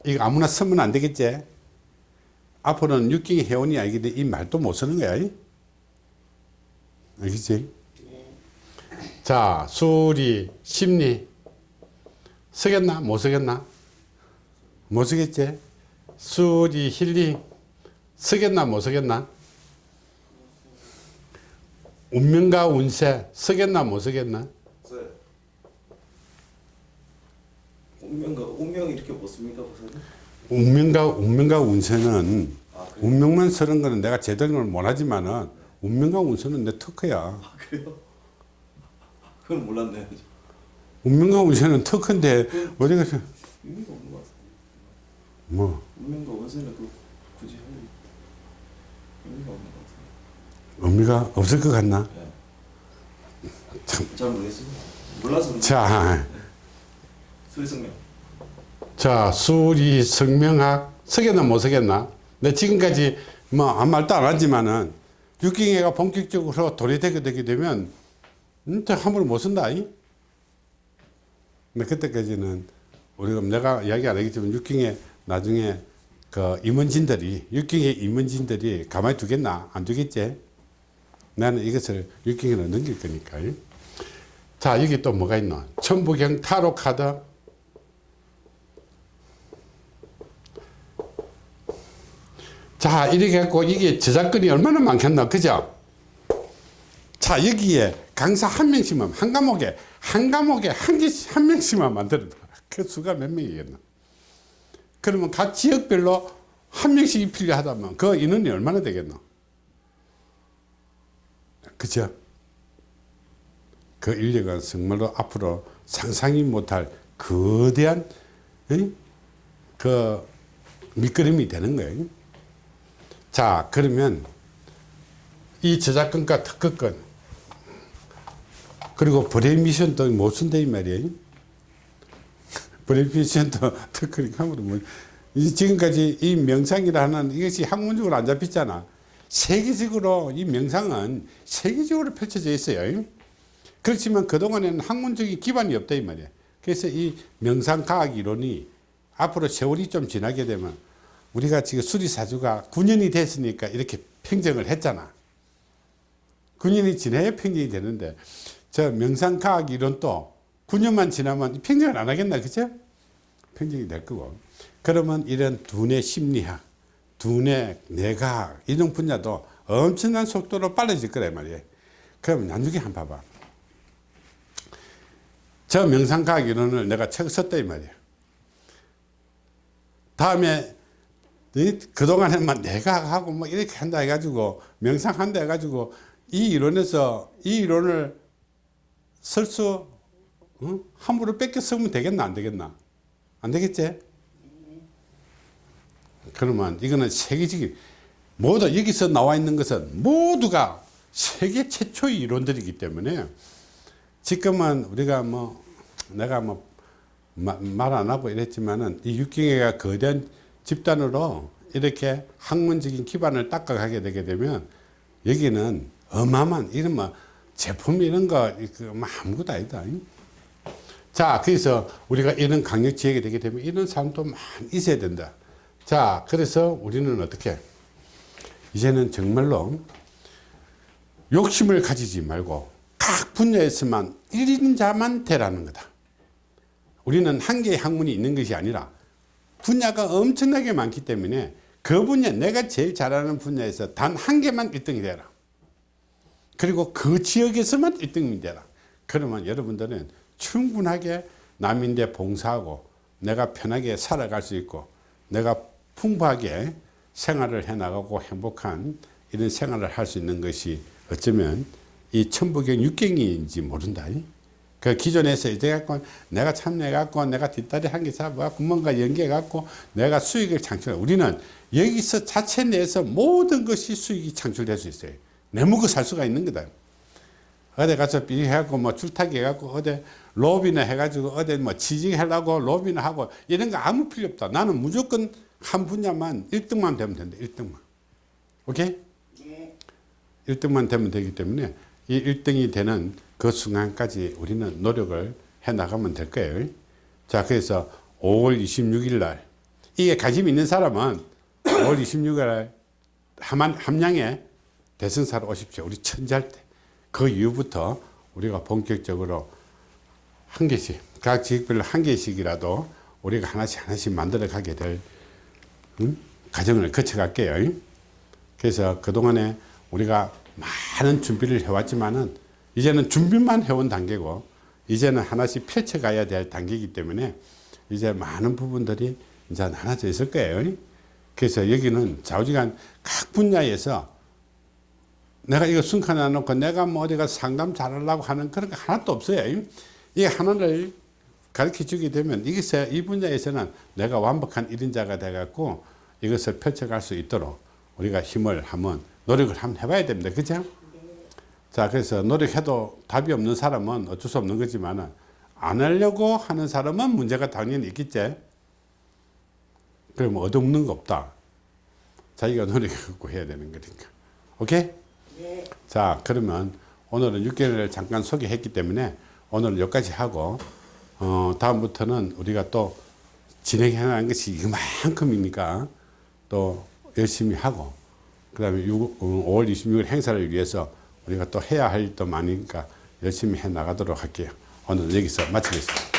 이거 아무나 쓰면 안 되겠지? 앞으로는 육경이 회원이 아니기 이 말도 못 쓰는 거야. 알겠지? 자, 수리, 심리. 쓰겠나? 못 쓰겠나? 못 쓰겠지? 수리, 힐링. 쓰겠나? 못 쓰겠나? 운명과 운세. 쓰겠나? 못 쓰겠나? 써요. 운명가 운명 이렇게 못 씁니까, 보사님? 운명과, 운명과 운세는 아? 운명만 쓰는 거는 내가 제대로 못하지만은 운명과 운세는 내 특허야. 아, 그래요? 그건 몰랐네요. 운명과 운세는 특허인데 어디 가 서 의미가 없는 것 같아요. 뭐 운명과 원세는 그 굳이 할 의미가 없는 것 같아요. 의미가 없을 것 같나? 네. 잘 모르겠어요. 몰라서 자, 수리성명. 자 수리 성명학 쓰겠나 못 쓰겠나? 내 지금까지 뭐 아무 말도 안 하지만은 육경회가 본격적으로 도래되게 되게 되면 음, 또 함부로 못 쓴다. 이? 근데 그때까지는 우리가 내가 이야기 안 하겠지만 육경회 나중에 그 임원진들이 육경회 임원진들이 가만히 두겠나 안 두겠지? 나는 이것을 육경회로 넘길 거니까. 이? 자 여기 또 뭐가 있노? 천부경 타로 카드 자 이렇게 해갖고 이게 저작권이 얼마나 많겠나 그죠? 자 여기에 강사 한 명씩만 한 과목에 한 과목에 한 개씩 한 명씩만 만들어 그 수가 몇 명이겠나? 그러면 각 지역별로 한 명씩이 필요하다면 그 인원이 얼마나 되겠노? 그죠? 그 인력은 정말로 앞으로 상상이 못할 거대한 이? 그 밑거름이 되는 거예요 자 그러면 이 저작권과 특허권 그리고 브레미션도 못 쓴다 이 말이에요? 브레미션도 특허니까 뭐이 지금까지 이 명상이라는 이것이 학문적으로 안 잡혔잖아. 세계적으로 이 명상은 세계적으로 펼쳐져 있어요. 그렇지만 그동안에는 학문적인 기반이 없다 이 말이야. 그래서 이 명상과학 이론이 앞으로 세월이 좀 지나게 되면 우리가 지금 수리사주가 9년이 됐으니까 이렇게 평정을 했잖아. 9년이 지나야 평정이 되는데 저 명상과학 이론도 9년만 지나면 평정을 안 하겠나 그죠? 평정이 될 거고 그러면 이런 두뇌 심리학 두뇌 뇌과학 이런 분야도 엄청난 속도로 빨라질 거란 말이에요. 그럼 나중에 한번 봐봐. 저 명상과학 이론을 내가 책 썼다 이 말이야. 다음에 그동안에만 내가 하고 뭐 이렇게 한다 해가지고 명상한다 해가지고 이 이론에서 이 이론을 쓸수 어? 함부로 뺏겨 쓰면 되겠나 안 되겠나 안 되겠지 그러면 이거는 세계적인 모두 여기서 나와 있는 것은 모두가 세계 최초의 이론들이기 때문에 지금은 우리가 뭐 내가 뭐 말 안 하고 이랬지만은 이 육경회가 거대한 집단으로 이렇게 학문적인 기반을 닦아가게 되게 되면 여기는 어마어마한 이런 뭐 제품 이런 거뭐 아무것도 아니다. 자, 그래서 우리가 이런 강력 지역이 되게 되면 이런 사람도 많이 있어야 된다. 자, 그래서 우리는 어떻게 이제는 정말로 욕심을 가지지 말고 각 분야에서만 1인자만 되라는 거다. 우리는 한 개의 학문이 있는 것이 아니라 분야가 엄청나게 많기 때문에 그 분야 내가 제일 잘하는 분야에서 단 한 개만 1등이 되라. 그리고 그 지역에서만 1등이 되라. 그러면 여러분들은 충분하게 남인데 봉사하고 내가 편하게 살아갈 수 있고 내가 풍부하게 생활을 해나가고 행복한 이런 생활을 할 수 있는 것이 어쩌면 이 천부경 육경인지 모른다 그 기존에서 이제 갖고 내가 참여해 갖고 내가 뒷다리 한 개 잡아갖고 뭔가 연계해 갖고 내가 수익을 창출해 우리는 여기서 자체 내에서 모든 것이 수익이 창출될 수 있어요 내 먹고 살 수가 있는 거다 어디 가서 비 해갖고 뭐 줄타기 해갖고 어디 로비나 해가지고 어디 뭐 취직하려고 로비나 하고 이런 거 아무 필요 없다. 나는 무조건 한 분야만 1등만 되면 된다. 1등만. 오케이? 1등만 되면 되기 때문에 이 1등이 되는 그 순간까지 우리는 노력을 해 나가면 될 거예요. 자, 그래서 5월 26일 날 이게 관심 있는 사람은 5월 26일 날 함안, 함양에 대승사로 오십시오. 우리 천지할 때. 그 이후부터 우리가 본격적으로 한 개씩, 각 지역별로 한 개씩이라도 우리가 하나씩 하나씩 만들어 가게 될 음? 과정을 거쳐 갈게요. 그래서 그동안에 우리가 많은 준비를 해왔지만은 이제는 준비만 해온 단계고 이제는 하나씩 펼쳐가야 될 단계이기 때문에 이제 많은 부분들이 이제 나눠져 있을 거예요. 그래서 여기는 좌우지간 각 분야에서 내가 이거 순간 안 놓고 내가 뭐 어디가 상담 잘하려고 하는 그런 거 하나도 없어요. 이 하나를 가르쳐 주게 되면 이것에 이 분야에서는 내가 완벽한 일인자가 돼 갖고 이것을 펼쳐갈 수 있도록 우리가 힘을 한번 노력을 한번 해봐야 됩니다. 그죠? 자, 그래서 노력해도 답이 없는 사람은 어쩔 수 없는 거지만 안 하려고 하는 사람은 문제가 당연히 있겠지. 그러면 얻어먹는 거 없다. 자기가 노력하고 해야 되는 거니까. 오케이? 자, 그러면 오늘은 6개월을 잠깐 소개했기 때문에 오늘은 여기까지 하고, 어, 다음부터는 우리가 또 진행해 나가는 것이 이만큼이니까 또 열심히 하고, 그 다음에 5월 26일 행사를 위해서 우리가 또 해야 할 일도 많으니까 열심히 해 나가도록 할게요. 오늘 여기서 마치겠습니다.